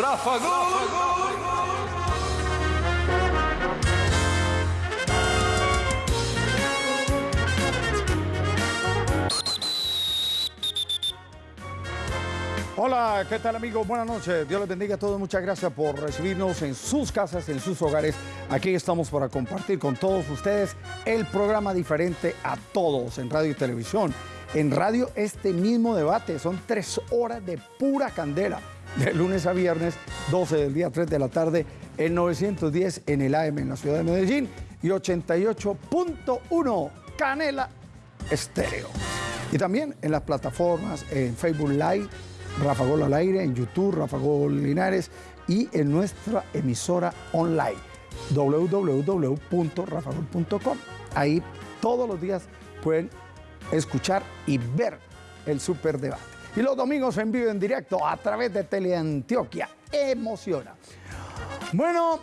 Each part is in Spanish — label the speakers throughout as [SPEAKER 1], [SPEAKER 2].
[SPEAKER 1] Rafa Gol.
[SPEAKER 2] Hola, ¿qué tal amigos? Buenas noches. Dios les bendiga a todos. Muchas gracias por recibirnos en sus casas, en sus hogares. Aquí estamos para compartir con todos ustedes el programa diferente a todos en radio y televisión. En radio este mismo debate. Son tres horas de pura candela. De lunes a viernes, 12 del día, 3 de la tarde, en 910 en el AM en la ciudad de Medellín y 88.1 Canela Estéreo. Y también en las plataformas, en Facebook Live, Rafa Gol al aire, en YouTube, Rafa Gol Linares y en nuestra emisora online www.rafagol.com. Ahí todos los días pueden escuchar y ver el superdebate. Y los domingos en vivo en directo a través de Teleantioquia. Emociona. Bueno,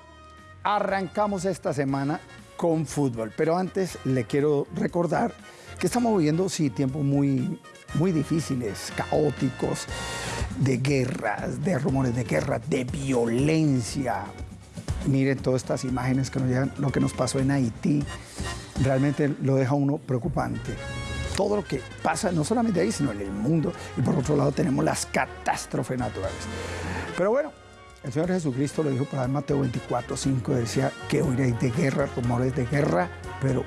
[SPEAKER 2] arrancamos esta semana con fútbol, pero antes le quiero recordar que estamos viviendo, sí, tiempos muy, muy difíciles, caóticos, de guerras, de rumores de guerra, de violencia. Miren todas estas imágenes que nos llegan, lo que nos pasó en Haití, realmente lo deja uno preocupante. Todo lo que pasa, no solamente ahí, sino en el mundo. Y por otro lado tenemos las catástrofes naturales. Pero bueno, el Señor Jesucristo lo dijo para Mateo 24, 5, decía que oiréis de guerra, rumores de guerra, pero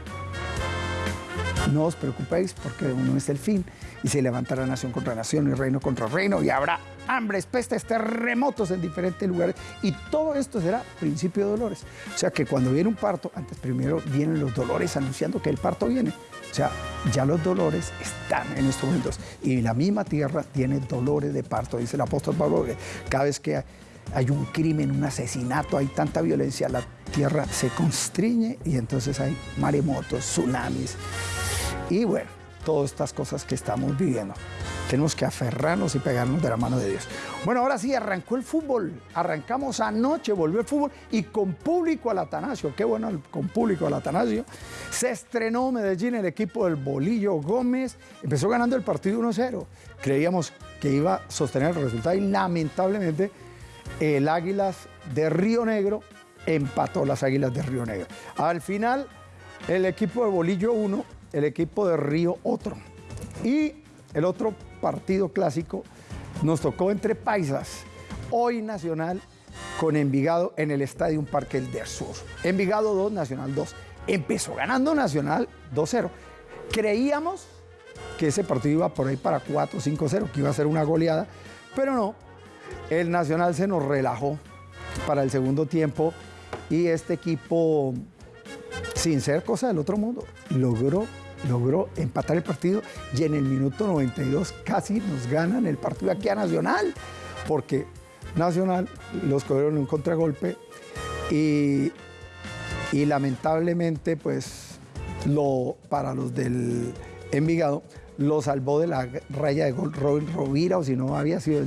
[SPEAKER 2] no os preocupéis porque uno es el fin y se levantará nación contra nación y reino contra reino y habrá hambres, pestes, terremotos en diferentes lugares y todo esto será principio de dolores. O sea que cuando viene un parto, antes primero vienen los dolores anunciando que el parto viene. O sea, ya los dolores están en estos momentos y la misma tierra tiene dolores de parto, dice el apóstol Pablo, cada vez que hay un crimen, un asesinato, hay tanta violencia, la tierra se constriñe y entonces hay maremotos, tsunamis. Y bueno, todas estas cosas que estamos viviendo. Tenemos que aferrarnos y pegarnos de la mano de Dios. Bueno, ahora sí, arrancó el fútbol. Arrancamos anoche, volvió el fútbol y con público al Atanasio. Qué bueno, con público al Atanasio. Se estrenó Medellín el equipo del Bolillo Gómez. Empezó ganando el partido 1-0. Creíamos que iba a sostener el resultado y lamentablemente el Águilas de Río Negro empató las Águilas de Río Negro. Al final, el equipo de Bolillo 1 el equipo de Río otro. Y el otro partido clásico nos tocó entre Paisas, hoy Nacional con Envigado en el Estadio Parque del Sur. Envigado 2, Nacional 2. Empezó ganando Nacional 2-0. Creíamos que ese partido iba por ahí para 4-5-0, que iba a ser una goleada, pero no. El Nacional se nos relajó para el segundo tiempo y este equipo, sin ser cosa del otro mundo, logró logró empatar el partido y en el minuto 92 casi nos ganan el partido aquí a Nacional, porque Nacional los cogieron un contragolpe y, y lamentablemente pues lo, para los del Envigado lo salvó de la raya de gol Robin Rovira o si no había sido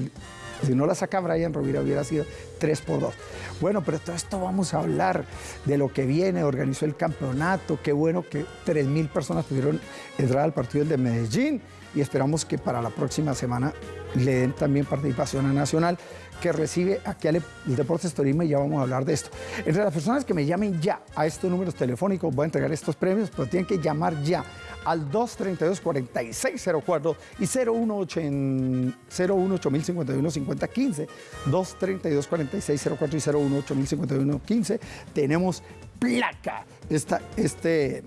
[SPEAKER 2] si no la saca Brian Rovira hubiera sido 3 por 2. Bueno, pero todo esto vamos a hablar de lo que viene, organizó el campeonato, qué bueno que 3.000 personas pudieron entrar al partido de Medellín y esperamos que para la próxima semana le den también participación a Nacional, que recibe aquí al Deportes Torima y ya vamos a hablar de esto. Entre las personas que me llamen ya a estos números telefónicos, voy a entregar estos premios, pero tienen que llamar ya al 232-4604 y 018 5051 5015 232-4604 y 018 5051 Tenemos placa, esta, este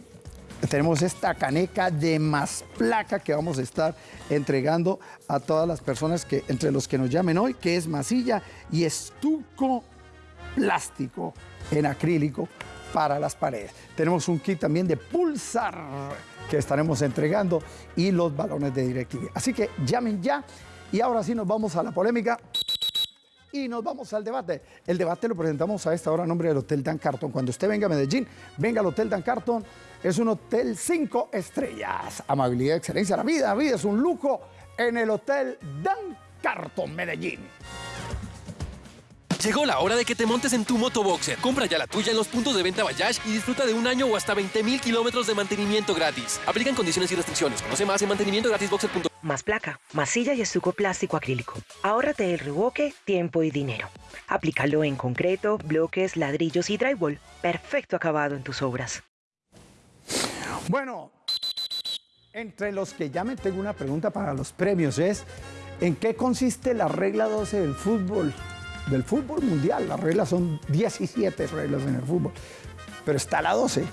[SPEAKER 2] tenemos esta caneca de más placa que vamos a estar entregando a todas las personas que, entre los que nos llamen hoy, que es masilla y estuco plástico en acrílico para las paredes. Tenemos un kit también de pulsar que estaremos entregando y los balones de DirecTV. Así que llamen ya y ahora sí nos vamos a la polémica y nos vamos al debate. El debate lo presentamos a esta hora a nombre del Hotel Dan Carton. Cuando usted venga a Medellín, venga al Hotel Dan Carton. Es un hotel cinco estrellas. Amabilidad, excelencia, la vida, la vida es un lujo en el Hotel Dan Carton, Medellín.
[SPEAKER 1] Llegó la hora de que te montes en tu motoboxer. Compra ya la tuya en los puntos de venta Bayash y disfruta de un año o hasta 20 mil kilómetros de mantenimiento gratis. Aplican condiciones y restricciones. Conoce más en mantenimientogratisboxer.com.
[SPEAKER 3] Más placa, masilla y estuco plástico acrílico. Ahórrate el reboque, tiempo y dinero. Aplícalo en concreto, bloques, ladrillos y drywall. Perfecto acabado en tus obras.
[SPEAKER 2] Bueno, entre los que llamen tengo una pregunta para los premios. Es, ¿en qué consiste la regla 12 del fútbol? Del fútbol mundial. Las reglas son 17 reglas en el fútbol. Pero está la 12.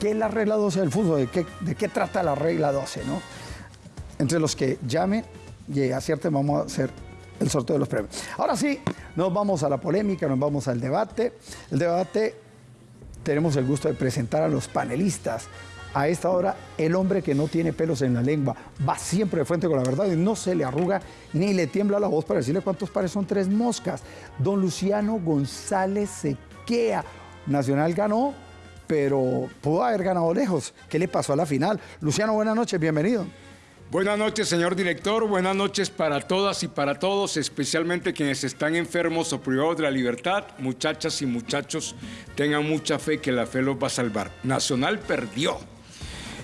[SPEAKER 2] ¿Qué es la regla 12 del fútbol? ¿De qué, de qué trata la regla 12? ¿no? Entre los que llamen y acierten vamos a hacer el sorteo de los premios. Ahora sí, nos vamos a la polémica, nos vamos al debate. El debate tenemos el gusto de presentar a los panelistas. A esta hora, el hombre que no tiene pelos en la lengua va siempre de frente con la verdad y no se le arruga ni le tiembla la voz para decirle cuántos pares son tres moscas. Don Luciano González Sequea. Nacional ganó, pero pudo haber ganado lejos. ¿Qué le pasó a la final? Luciano, buenas noches, bienvenido.
[SPEAKER 4] Buenas noches, señor director. Buenas noches para todas y para todos, especialmente quienes están enfermos o privados de la libertad. Muchachas y muchachos, tengan mucha fe que la fe los va a salvar. Nacional perdió.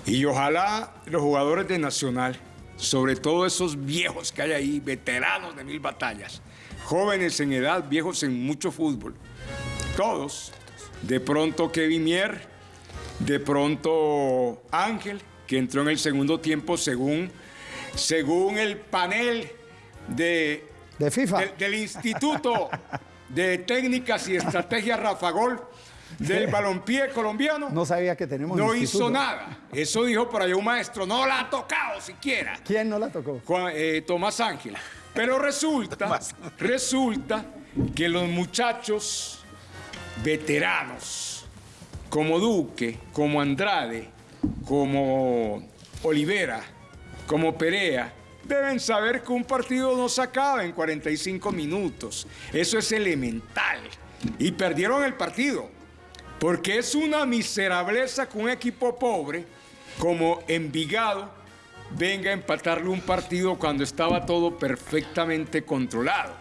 [SPEAKER 4] Y ojalá los jugadores de Nacional, sobre todo esos viejos que hay ahí, veteranos de mil batallas, jóvenes en edad, viejos en mucho fútbol, todos, de pronto Kevin Mier, de pronto Ángel, que entró en el segundo tiempo según, según el panel de,
[SPEAKER 2] de FIFA.
[SPEAKER 4] De, del Instituto de Técnicas y Estrategias Rafa Gol del balompié colombiano.
[SPEAKER 2] No sabía que tenemos
[SPEAKER 4] No
[SPEAKER 2] instituto.
[SPEAKER 4] hizo nada. Eso dijo por allá un maestro. No la ha tocado siquiera.
[SPEAKER 2] ¿Quién no la tocó?
[SPEAKER 4] Juan, eh, Tomás Ángel. Pero resulta, resulta que los muchachos veteranos, como Duque, como Andrade, como Olivera, como Perea, deben saber que un partido no se acaba en 45 minutos. Eso es elemental. Y perdieron el partido. Porque es una miserableza que un equipo pobre como Envigado venga a empatarle un partido cuando estaba todo perfectamente controlado.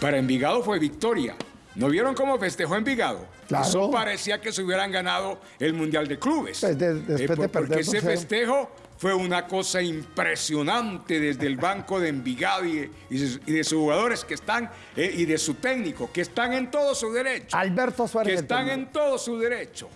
[SPEAKER 4] Para Envigado fue victoria. ¿No vieron cómo festejó Envigado?
[SPEAKER 2] Claro.
[SPEAKER 4] Eso parecía que se hubieran ganado el Mundial de Clubes.
[SPEAKER 2] Pues de- después de
[SPEAKER 4] por-
[SPEAKER 2] perder
[SPEAKER 4] porque ese
[SPEAKER 2] 2-0.
[SPEAKER 4] festejo fue una cosa impresionante desde el banco de Envigado y de, y sus jugadores que están, eh, y de su técnico, que están en todo su derecho
[SPEAKER 2] Alberto Suárez.
[SPEAKER 4] que están en todo su derecho.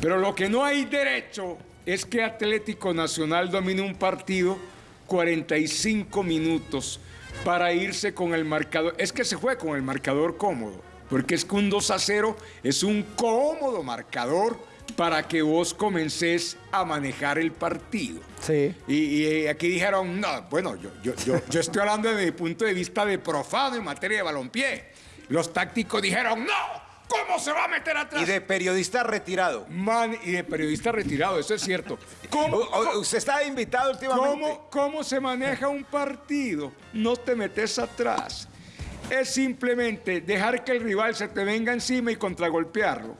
[SPEAKER 4] Pero lo que no hay derecho es que Atlético Nacional domine un partido 45 minutos para irse con el marcador. Es que se fue con el marcador cómodo, porque es que un 2 a 0 es un cómodo marcador para que vos comencés a manejar el partido.
[SPEAKER 2] Sí.
[SPEAKER 4] Y, y, eh, aquí dijeron, no, bueno, yo, yo, yo, yo estoy hablando desde mi punto de vista de profano en materia de balompié. Los tácticos dijeron, no, ¿cómo se va a meter atrás?
[SPEAKER 5] Y de periodista retirado.
[SPEAKER 4] Man, y de periodista retirado, eso es cierto. ¿Cómo,
[SPEAKER 5] O- o- usted está invitado últimamente.
[SPEAKER 4] cómo, cómo se maneja un partido? No te metes atrás. Es simplemente dejar que el rival se te venga encima y contragolpearlo.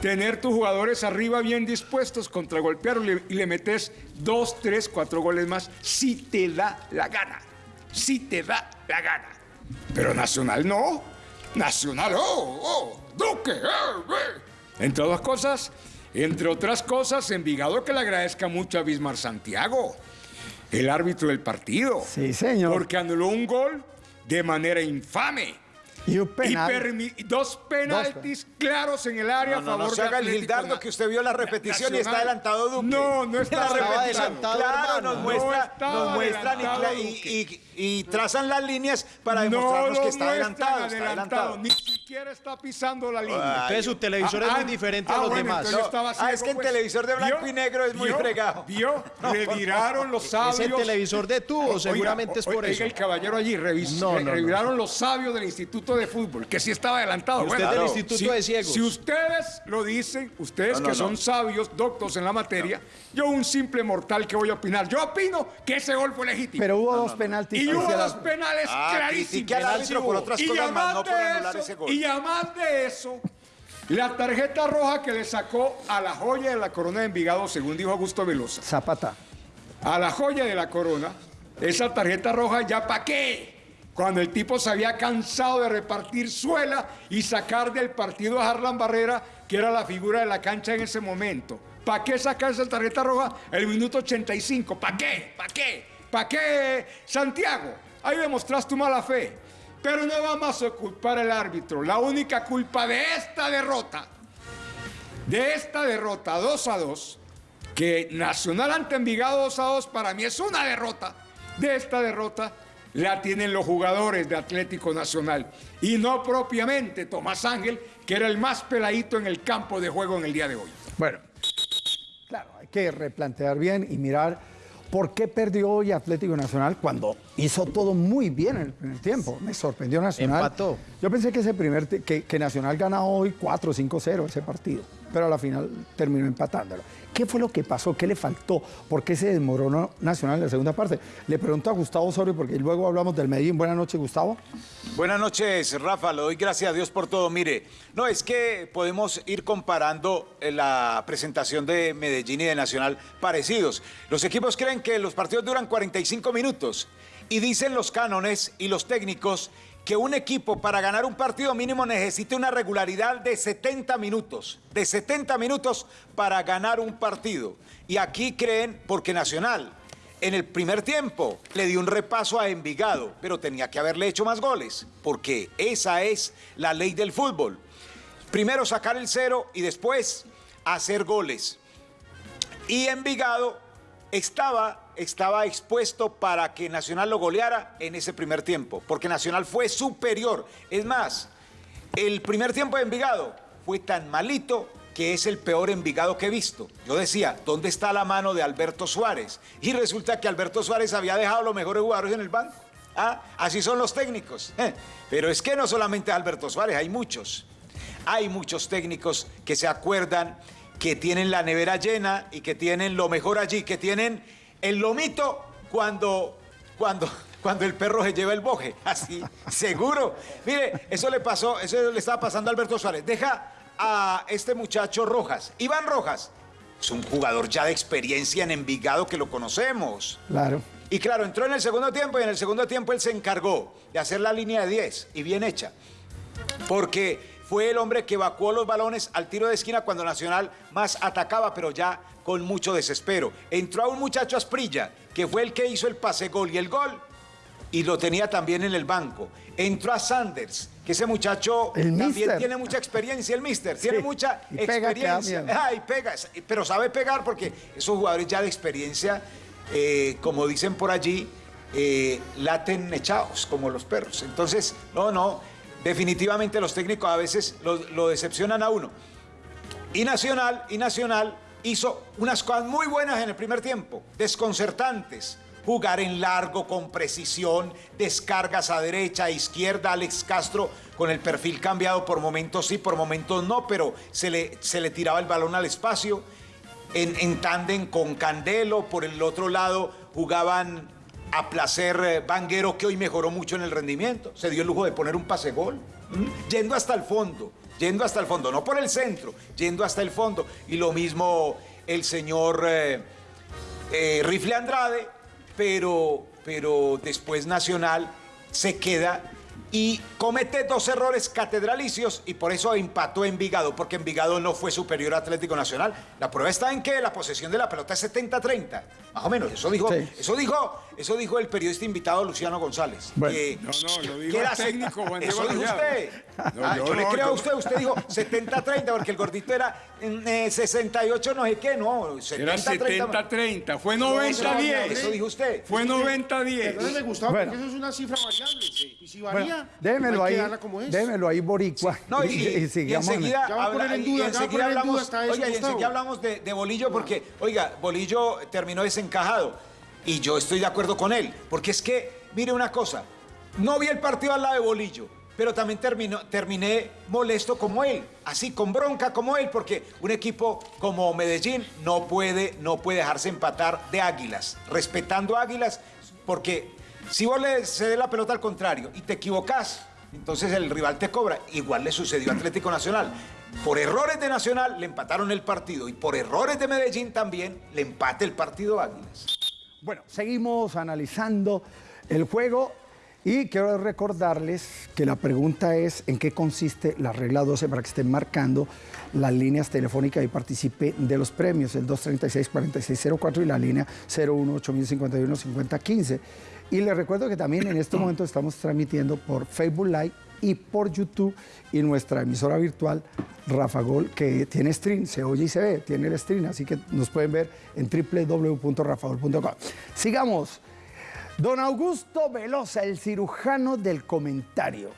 [SPEAKER 4] Tener tus jugadores arriba bien dispuestos, contragolpearlo y le, y le metes dos, tres, cuatro goles más si te da la gana. Si te da la gana. Pero Nacional no. Nacional, oh, oh, Duque, eh, eh. Entre otras cosas, entre otras cosas, Envigado que le agradezca mucho a Bismar Santiago, el árbitro del partido.
[SPEAKER 2] Sí, señor.
[SPEAKER 4] Porque anuló un gol de manera infame.
[SPEAKER 2] Y un
[SPEAKER 4] Y
[SPEAKER 2] penal.
[SPEAKER 4] permi- dos penaltis claros en el área
[SPEAKER 5] No,
[SPEAKER 4] a
[SPEAKER 5] no,
[SPEAKER 4] favor
[SPEAKER 5] no se
[SPEAKER 4] de
[SPEAKER 5] haga el Gildardo que usted vio la repetición y está
[SPEAKER 4] Nacional.
[SPEAKER 5] adelantado Duque.
[SPEAKER 4] No, no está
[SPEAKER 5] La
[SPEAKER 4] adelantado.
[SPEAKER 5] repetición, Claro, nos
[SPEAKER 4] No
[SPEAKER 5] muestra, nos muestran y, y-. y- trazan las líneas para
[SPEAKER 4] No
[SPEAKER 5] demostrarnos
[SPEAKER 4] lo
[SPEAKER 5] que está adelantado. Está adelantado.
[SPEAKER 4] Ni siquiera está pisando la línea.
[SPEAKER 6] Entonces su televisor es muy diferente a los
[SPEAKER 4] bueno,
[SPEAKER 6] demás.
[SPEAKER 5] No, ah, es que el
[SPEAKER 4] pues.
[SPEAKER 5] televisor de blanco
[SPEAKER 4] ¿Vio?
[SPEAKER 5] y negro es muy
[SPEAKER 4] ¿Vio?
[SPEAKER 5] fregado.
[SPEAKER 4] ¿Vio? Reviraron los sabios.
[SPEAKER 6] Ese televisor de tubo,
[SPEAKER 4] Oiga,
[SPEAKER 6] seguramente es por
[SPEAKER 4] oiga,
[SPEAKER 6] eso.
[SPEAKER 4] el caballero allí revis-
[SPEAKER 6] No, no,
[SPEAKER 4] re-
[SPEAKER 6] no.
[SPEAKER 4] reviraron los sabios del Instituto de Fútbol, que sí estaba adelantado.
[SPEAKER 6] Usted
[SPEAKER 4] Bueno,
[SPEAKER 6] del
[SPEAKER 4] claro.
[SPEAKER 6] Instituto
[SPEAKER 4] si,
[SPEAKER 6] de Ciegos.
[SPEAKER 4] Si ustedes lo dicen, ustedes
[SPEAKER 5] No, no,
[SPEAKER 4] que son
[SPEAKER 5] no.
[SPEAKER 4] sabios, doctos en la materia, yo un simple mortal que voy a opinar. Yo opino que ese gol fue legítimo.
[SPEAKER 2] Pero hubo dos penaltis.
[SPEAKER 4] Y hubo dos penales
[SPEAKER 5] Ah,
[SPEAKER 4] clarísimos.
[SPEAKER 5] por otras
[SPEAKER 4] Y
[SPEAKER 5] cosas más,
[SPEAKER 4] además
[SPEAKER 5] no por
[SPEAKER 4] de
[SPEAKER 5] anular
[SPEAKER 4] eso-
[SPEAKER 5] ese gol.
[SPEAKER 4] Y además de eso, la tarjeta roja que le sacó a la joya de la corona de Envigado, según dijo Augusto Velosa,
[SPEAKER 2] Zapata.
[SPEAKER 4] a la joya de la corona, esa tarjeta roja ya para qué? cuando el tipo se había cansado de repartir suela y sacar del partido a Harlan Barrera, que era la figura de la cancha en ese momento. ¿Para qué sacar esa tarjeta roja el minuto 85? ¿Para qué? ¿Para qué? ¿Para qué, Santiago? Ahí demostraste tu mala fe. Pero no vamos a culpar al árbitro. La única culpa de esta derrota, de esta derrota 2 a 2, que Nacional ante Envigado 2 a 2 para mí es una derrota. De esta derrota la tienen los jugadores de Atlético Nacional y no propiamente Tomás Ángel, que era el más peladito en el campo de juego en el día de hoy.
[SPEAKER 2] Bueno, claro, hay que replantear bien y mirar por qué perdió hoy Atlético Nacional cuando hizo todo muy bien en el primer tiempo. Me sorprendió Nacional.
[SPEAKER 6] Empató.
[SPEAKER 2] Yo pensé que ese primer que Nacional gana hoy 4-5-0 ese partido, pero a la final terminó empatándolo. ¿Qué fue lo que pasó? ¿Qué le faltó? ¿Por qué se desmoronó Nacional en la segunda parte? Le pregunto a Gustavo Osorio porque luego hablamos del Medellín. Buenas noches, Gustavo.
[SPEAKER 5] Buenas noches, Rafa. Le doy gracias a Dios por todo. Mire, no es que podemos ir comparando eh, la presentación de Medellín y de Nacional parecidos. Los equipos creen que los partidos duran 45 minutos y dicen los cánones y los técnicos que un equipo para ganar un partido mínimo necesita una regularidad de 70 minutos, de 70 minutos para ganar un partido. Y aquí creen, porque Nacional en el primer tiempo le dio un repaso a Envigado, pero tenía que haberle hecho más goles, porque esa es la ley del fútbol. Primero sacar el cero y después hacer goles. Y Envigado estaba, estaba expuesto para que Nacional lo goleara en ese primer tiempo, porque Nacional fue superior. Es más, el primer tiempo de Envigado fue tan malito que es el peor Envigado que he visto. Yo decía, ¿dónde está la mano de Alberto Suárez? Y resulta que Alberto Suárez había dejado los mejores jugadores en el banco. Ah, así son los técnicos. Eh, Pero es que no solamente Alberto Suárez, hay muchos. Hay muchos técnicos que se acuerdan que tienen la nevera llena y que tienen lo mejor allí, que tienen el lomito cuando, cuando, cuando el perro se lleva el boje. Así, seguro. Mire, eso le pasó, eso le estaba pasando a Alberto Suárez. Deja a este muchacho Rojas, Iván Rojas. Es un jugador ya de experiencia en Envigado que lo conocemos.
[SPEAKER 2] Claro.
[SPEAKER 5] Y claro, entró en el segundo tiempo y en el segundo tiempo él se encargó de hacer la línea de 10 y bien hecha. Porque fue el hombre que evacuó los balones al tiro de esquina cuando Nacional más atacaba, pero ya con mucho desespero. Entró a un muchacho Asprilla, que fue el que hizo el pase gol y el gol, y lo tenía también en el banco. Entró a Sanders, que ese muchacho
[SPEAKER 2] El
[SPEAKER 5] también
[SPEAKER 2] mister.
[SPEAKER 5] tiene mucha experiencia, el mister, tiene mucha
[SPEAKER 2] y pega
[SPEAKER 5] experiencia.
[SPEAKER 2] miedo.
[SPEAKER 5] Ay, pega, pero sabe pegar porque esos jugadores ya de experiencia, eh, como dicen por allí, eh, laten echados como los perros. Entonces, no, no, definitivamente los técnicos a veces lo, decepcionan a uno. Y Nacional, y Nacional hizo unas cosas muy buenas en el primer tiempo, desconcertantes. Jugar en largo, con precisión, descargas a derecha, a izquierda, Alex Castro con el perfil cambiado por momentos sí, por momentos no, pero se le, se le tiraba el balón al espacio. En, en tándem con Candelo, por el otro lado jugaban a placer eh, Vanguero, que hoy mejoró mucho en el rendimiento. Se dio el lujo de poner un pase gol, yendo hasta el fondo, yendo hasta el fondo, no por el centro, yendo hasta el fondo. Y lo mismo el señor eh, eh, Rifle Andrade, pero, pero después Nacional se queda y comete dos errores catedralicios y por eso empató Envigado, porque Envigado no fue superior a Atlético Nacional. La prueba está en que la posesión de la pelota es 70-30, más o menos. Eso dijo,
[SPEAKER 2] Sí.
[SPEAKER 5] eso dijo, eso dijo el periodista invitado Luciano González.
[SPEAKER 2] Bueno.
[SPEAKER 5] que-
[SPEAKER 4] No, no, lo dijo
[SPEAKER 5] que
[SPEAKER 4] el técnico Juan
[SPEAKER 5] Eso dijo usted.
[SPEAKER 4] No,
[SPEAKER 5] Ah,
[SPEAKER 4] yo
[SPEAKER 5] yo le
[SPEAKER 4] no,
[SPEAKER 5] creo a usted. Usted dijo 70-30 porque el gordito era mm, eh, 68 no sé qué, no. 70-30.
[SPEAKER 4] Era 70-30, fue
[SPEAKER 5] No,
[SPEAKER 4] 90-10.
[SPEAKER 5] Eso dijo usted.
[SPEAKER 4] Fue 90-10.
[SPEAKER 7] Perdóneme, Gustavo,
[SPEAKER 2] Bueno.
[SPEAKER 7] porque eso es una cifra variable. Y si
[SPEAKER 2] Bueno, démelo
[SPEAKER 7] hay
[SPEAKER 2] ahí,
[SPEAKER 7] que darla como es.
[SPEAKER 2] démelo ahí, Boricua.
[SPEAKER 5] No, y, y- y
[SPEAKER 2] sigamos.
[SPEAKER 5] enseguida,
[SPEAKER 7] Ya va a poner en duda, ya va a
[SPEAKER 5] enseguida
[SPEAKER 7] poner en
[SPEAKER 5] hablamos,
[SPEAKER 7] duda hasta eso,
[SPEAKER 5] oiga, y enseguida hablamos de, de Bolillo porque, oiga, Bolillo terminó desencajado y yo estoy de acuerdo con él, porque es que, mire una cosa, no vi el partido al lado de Bolillo, pero también terminó, terminé molesto como él, así con bronca como él, porque un equipo como Medellín no puede, no puede dejarse empatar de Águilas, respetando a Águilas, porque si vos le cedes la pelota al contrario y te equivocás, entonces el rival te cobra. Igual le sucedió a Atlético Nacional. Por errores de Nacional le empataron el partido y por errores de Medellín también le empate el partido Águilas.
[SPEAKER 2] Bueno, seguimos analizando el juego Y quiero recordarles que la pregunta es en qué consiste la regla 12 para que estén marcando las líneas telefónicas y participe de los premios, el 236-4604 y la línea 01-8051-5015. Y les recuerdo que también en este momento estamos transmitiendo por Facebook Live y por YouTube y nuestra emisora virtual Rafa Gol, que tiene stream, se oye y se ve, tiene el stream, así que nos pueden ver en www.rafagol.com. Sigamos. Don Augusto Velosa, el cirujano del comentario.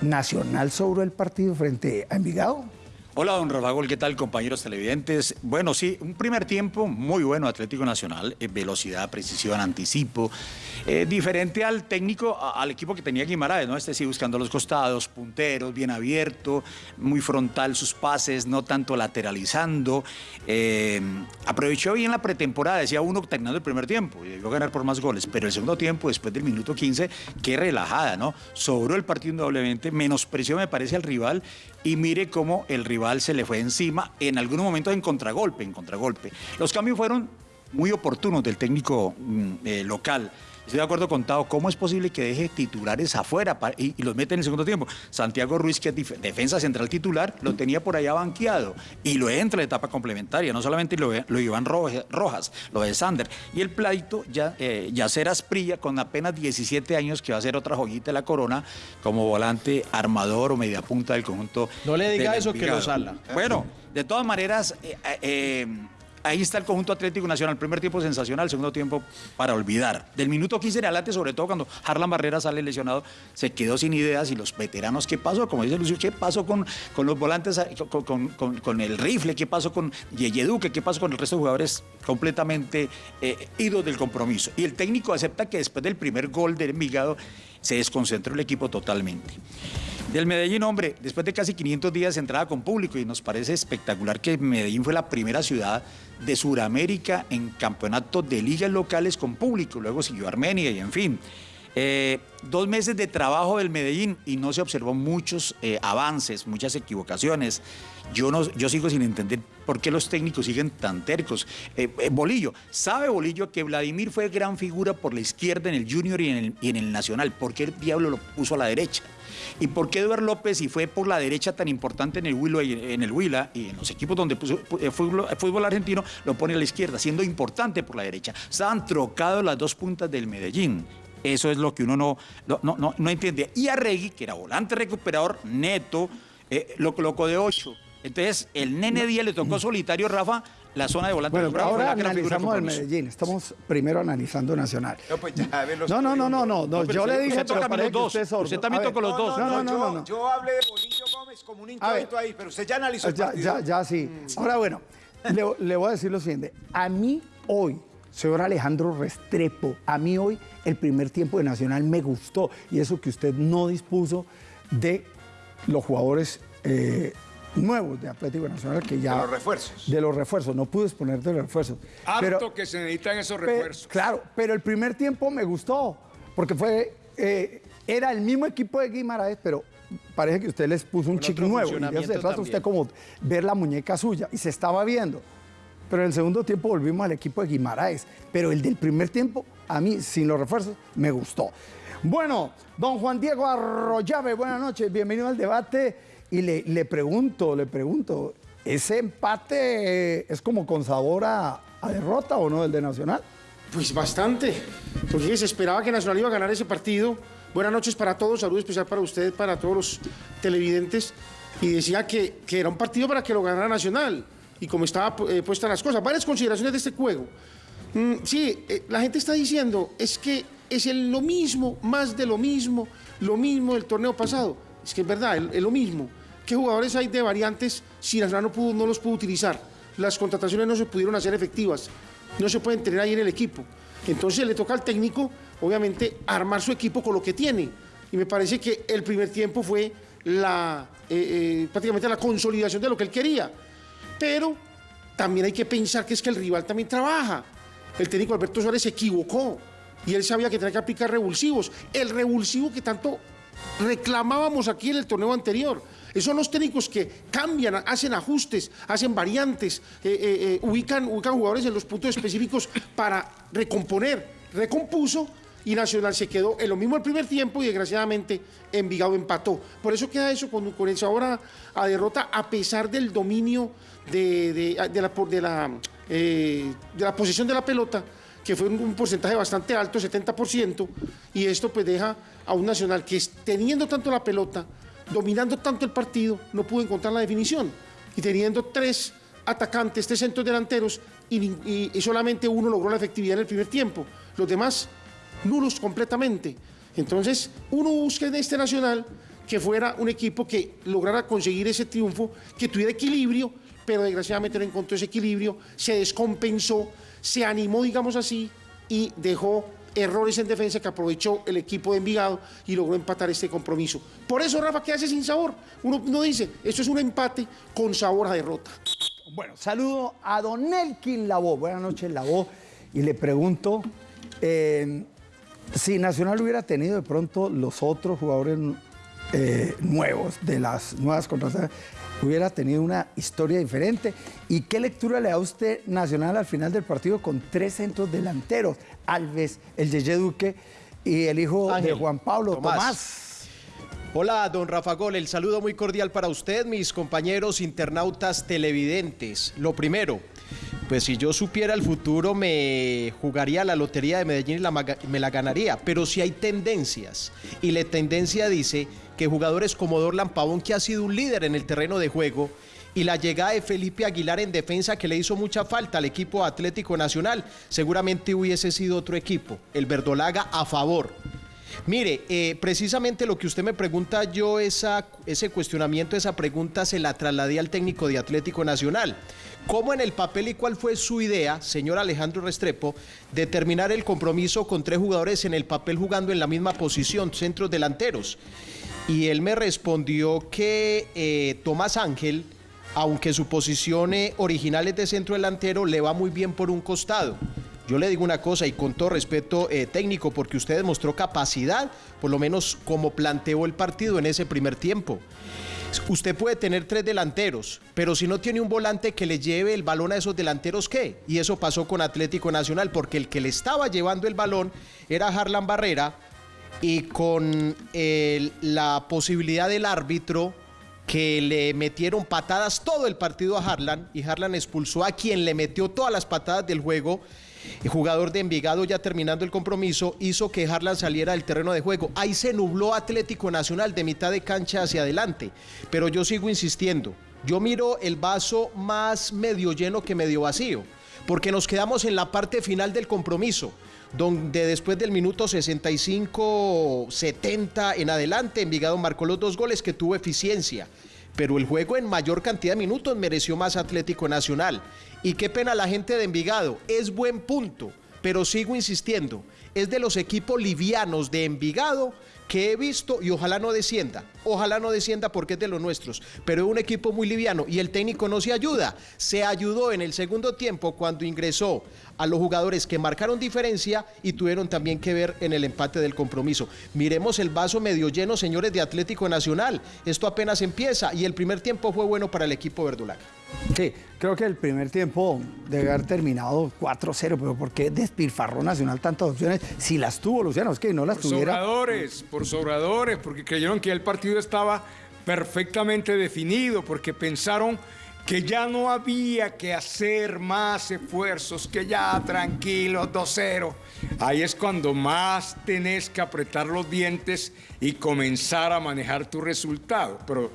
[SPEAKER 2] Nacional sobre el partido frente a Envigado.
[SPEAKER 8] Hola, don Rafa ¿qué tal, compañeros televidentes? Bueno, sí, un primer tiempo muy bueno Atlético Nacional, eh, velocidad, precisión, anticipo, eh, diferente al técnico, al equipo que tenía Guimaraes, ¿no? Este sí buscando los costados, punteros, bien abierto, muy frontal sus pases, no tanto lateralizando. Eh, aprovechó bien la pretemporada, decía uno terminando el primer tiempo, y debió ganar por más goles, pero el segundo tiempo, después del minuto 15, qué relajada, ¿no? Sobró el partido indudablemente, menospreció me parece al rival, y mire cómo el rival se le fue encima en algunos momentos en contragolpe, en contragolpe. Los cambios fueron muy oportunos del técnico mm, eh, local. Estoy de acuerdo con Tao, ¿cómo es posible que deje titulares afuera y, los mete en el segundo tiempo? Santiago Ruiz, que es defensa central titular, lo tenía por allá banqueado y lo entra en la etapa complementaria. No solamente lo, lo Iván Rojas, lo de Sander. Y el pleito, ya, eh, Yacer Asprilla, con apenas 17 años, que va a ser otra joyita de la corona, como volante armador o media punta del conjunto.
[SPEAKER 6] No le diga eso que lo sala.
[SPEAKER 8] Bueno, de todas maneras, eh, eh, Ahí está el conjunto Atlético Nacional. Primer tiempo sensacional, segundo tiempo para olvidar. Del minuto 15 en adelante, sobre todo cuando Harlan Barrera sale lesionado, se quedó sin ideas y los veteranos, ¿qué pasó? Como dice Lucio, ¿qué pasó con, con los volantes, con, el rifle? ¿Qué pasó con Yeye Duque? ¿Qué pasó con el resto de jugadores completamente eh, idos del compromiso? Y el técnico acepta que después del primer gol del Envigado se desconcentró el equipo totalmente. Del Medellín, hombre, después de casi 500 días de entrada con público y nos parece espectacular que Medellín fue la primera ciudad de Sudamérica en campeonatos de ligas locales con público, luego siguió Armenia y en fin. Eh, dos meses de trabajo del Medellín y no se observó muchos eh, avances, muchas equivocaciones. Yo, no, yo sigo sin entender por qué los técnicos siguen tan tercos. Eh, Bolillo, ¿sabe Bolillo que Vladimir fue gran figura por la izquierda en el Junior y en el, y Nacional? ¿Por qué el diablo lo puso a la derecha? ¿Y por qué Eduardo López, si fue por la derecha tan importante en el Huila y en, los equipos donde puso eh, fútbol, argentino, lo pone a la izquierda, siendo importante por la derecha? Estaban trocados las dos puntas del Medellín. Eso es lo que uno no, no, no, no entiende. Y Arregui, que era volante recuperador neto, eh, lo colocó de 8. Entonces, el nene Díaz le tocó solitario, Rafa, la zona de volante.
[SPEAKER 2] Bueno, ahora analizamos el Medellín. Estamos primero analizando Nacional.
[SPEAKER 5] No, pues ya,
[SPEAKER 2] los no, no, no, no, no, no. yo le dije,
[SPEAKER 8] pero parece los dos. Usted, usted también tocó los dos.
[SPEAKER 5] No, no, no, no, Yo, hablé de Bolillo Gómez como un inquieto ahí, pero usted ya analizó el
[SPEAKER 2] ya, ya, ya, sí. Ahora, bueno, le, le voy a decir lo siguiente. A mí hoy, señor Alejandro Restrepo, a mí hoy el primer tiempo de Nacional me gustó. Y eso que usted no dispuso de los jugadores eh, nuevos de Atlético Nacional que ya...
[SPEAKER 5] De los refuerzos.
[SPEAKER 2] De los refuerzos, no pude exponer de los refuerzos.
[SPEAKER 4] Harto que se necesitan esos refuerzos.
[SPEAKER 2] claro, pero el primer tiempo me gustó, porque fue... Eh, era el mismo equipo de Guimaraes, pero parece que usted les puso un chico nuevo. Y se trata usted como ver la muñeca suya, y se estaba viendo. Pero en el segundo tiempo volvimos al equipo de Guimaraes. Pero el del primer tiempo, a mí, sin los refuerzos, me gustó. Bueno, don Juan Diego Arroyave, buenas noches, bienvenido al debate. Y le, pregunto, le pregunto, ¿ese empate es como con sabor a, derrota o no el de Nacional?
[SPEAKER 7] Pues bastante, porque se esperaba que Nacional iba a ganar ese partido. Buenas noches para todos, saludo especial para ustedes, para todos los televidentes. Y decía que, era un partido para que lo ganara Nacional. Y como estaba eh, puestas las cosas, varias consideraciones de este juego. Mm, sí, eh, la gente está diciendo, es que es lo mismo, más de lo mismo, lo mismo del torneo pasado. Es que es verdad, es lo mismo. ¿Qué jugadores hay de variantes si Nacional no, pudo, no los pudo utilizar? Las contrataciones no se pudieron hacer efectivas, no se pueden tener ahí en el equipo. Entonces le toca al técnico, obviamente, armar su equipo con lo que tiene. Y me parece que el primer tiempo fue la, eh, eh, prácticamente la consolidación de lo que él quería. Pero también hay que pensar que es que el rival también trabaja. El técnico Alberto Suárez se equivocó y él sabía que tenía que aplicar revulsivos. El revulsivo que tanto reclamábamos aquí en el torneo anterior. Esos son los técnicos que cambian, hacen ajustes, hacen variantes, eh, eh, eh, ubican, ubican jugadores en los puntos específicos para recomponer. Recompuso y Nacional se quedó en lo mismo el primer tiempo y desgraciadamente Envigado empató. Por eso queda eso con, con el sabor a, derrota a pesar del dominio de, la, de, la, eh, de la posesión de la pelota que fue un, porcentaje bastante alto, 70%, y esto pues deja a un Nacional que teniendo tanto la pelota, dominando tanto el partido, no pudo encontrar la definición. Y teniendo tres atacantes, tres centros delanteros, y, solamente uno logró la efectividad en el primer tiempo. Los demás, nulos completamente. Entonces, uno busca en este Nacional que fuera un equipo que lograra conseguir ese triunfo, que tuviera equilibrio, pero desgraciadamente no encontró ese equilibrio, se descompensó, se animó, digamos así, y dejó errores en defensa que aprovechó el equipo de Envigado y logró empatar este compromiso. Por eso, Rafa, ¿qué hace sin sabor? Uno, no dice, esto es un empate con sabor a derrota.
[SPEAKER 2] Bueno, saludo a Don Elkin Lavó. Buenas noches, Lavó. Y le pregunto eh, si Nacional hubiera tenido de pronto los otros jugadores eh, nuevos de las nuevas contrataciones, hubiera tenido una historia diferente. ¿Y qué lectura le da usted Nacional al final del partido con tres centros delanteros? Alves, el Yeye Duque y el hijo de Juan Pablo Tomás.
[SPEAKER 9] Hola, don Rafa Gol, el saludo muy cordial para usted, mis compañeros internautas televidentes. Lo primero, pues si yo supiera el futuro me jugaría la lotería de Medellín y me la ganaría, pero si hay tendencias y la tendencia dice que jugadores como Dorlan Pavón, que ha sido un líder en el terreno de juego, y la llegada de Felipe Aguilar en defensa que le hizo mucha falta al equipo Atlético Nacional, seguramente hubiese sido otro equipo, el Verdolaga a favor Mire, eh, precisamente lo que usted me pregunta, yo esa, ese cuestionamiento, esa pregunta se la trasladé al técnico de Atlético Nacional. ¿Cómo en el papel y cuál fue su idea, señor Alejandro Restrepo, de terminar el compromiso con tres jugadores en el papel jugando en la misma posición, centros delanteros? Y él me respondió que eh, Tomás Ángel, aunque su posición eh, original es de centro delantero, le va muy bien por un costado. Yo le digo una cosa y con todo respeto eh, técnico, porque usted demostró capacidad, por lo menos como planteó el partido en ese primer tiempo. Usted puede tener tres delanteros, pero si no tiene un volante que le lleve el balón a esos delanteros, ¿qué? Y eso pasó con Atlético Nacional, porque el que le estaba llevando el balón era Harlan Barrera y con la posibilidad del árbitro que le metieron patadas todo el partido a Harlan y Harlan expulsó a quien le metió todas las patadas del juego el jugador de Envigado ya terminando el compromiso hizo que Harlan saliera del terreno de juego. Ahí se nubló Atlético Nacional de mitad de cancha hacia adelante. Pero yo sigo insistiendo. Yo miro el vaso más medio lleno que medio vacío. Porque nos quedamos en la parte final del compromiso donde después del minuto 65-70 en adelante, Envigado marcó los dos goles que tuvo eficiencia. Pero el juego en mayor cantidad de minutos mereció más Atlético Nacional. Y qué pena la gente de Envigado, es buen punto, pero sigo insistiendo, es de los equipos livianos de Envigado que he visto y ojalá no descienda. Ojalá no descienda porque es de los nuestros, pero es un equipo muy liviano y el técnico no se ayuda. Se ayudó en el segundo tiempo cuando ingresó a los jugadores que marcaron diferencia y tuvieron también que ver en el empate del compromiso. Miremos el vaso medio lleno, señores de Atlético Nacional. Esto apenas empieza y el primer tiempo fue bueno para el equipo verdulaga.
[SPEAKER 2] Sí, creo que el primer tiempo debe haber terminado 4-0, pero ¿por qué despilfarró Nacional tantas opciones? Si las tuvo, Luciano, es que no las
[SPEAKER 4] por
[SPEAKER 2] tuviera.
[SPEAKER 4] Sobradores, por sobradores, porque creyeron que el partido estaba perfectamente definido, porque pensaron que ya no había que hacer más esfuerzos, que ya tranquilo, 2-0. Ahí es cuando más tenés que apretar los dientes y comenzar a manejar tu resultado. Pero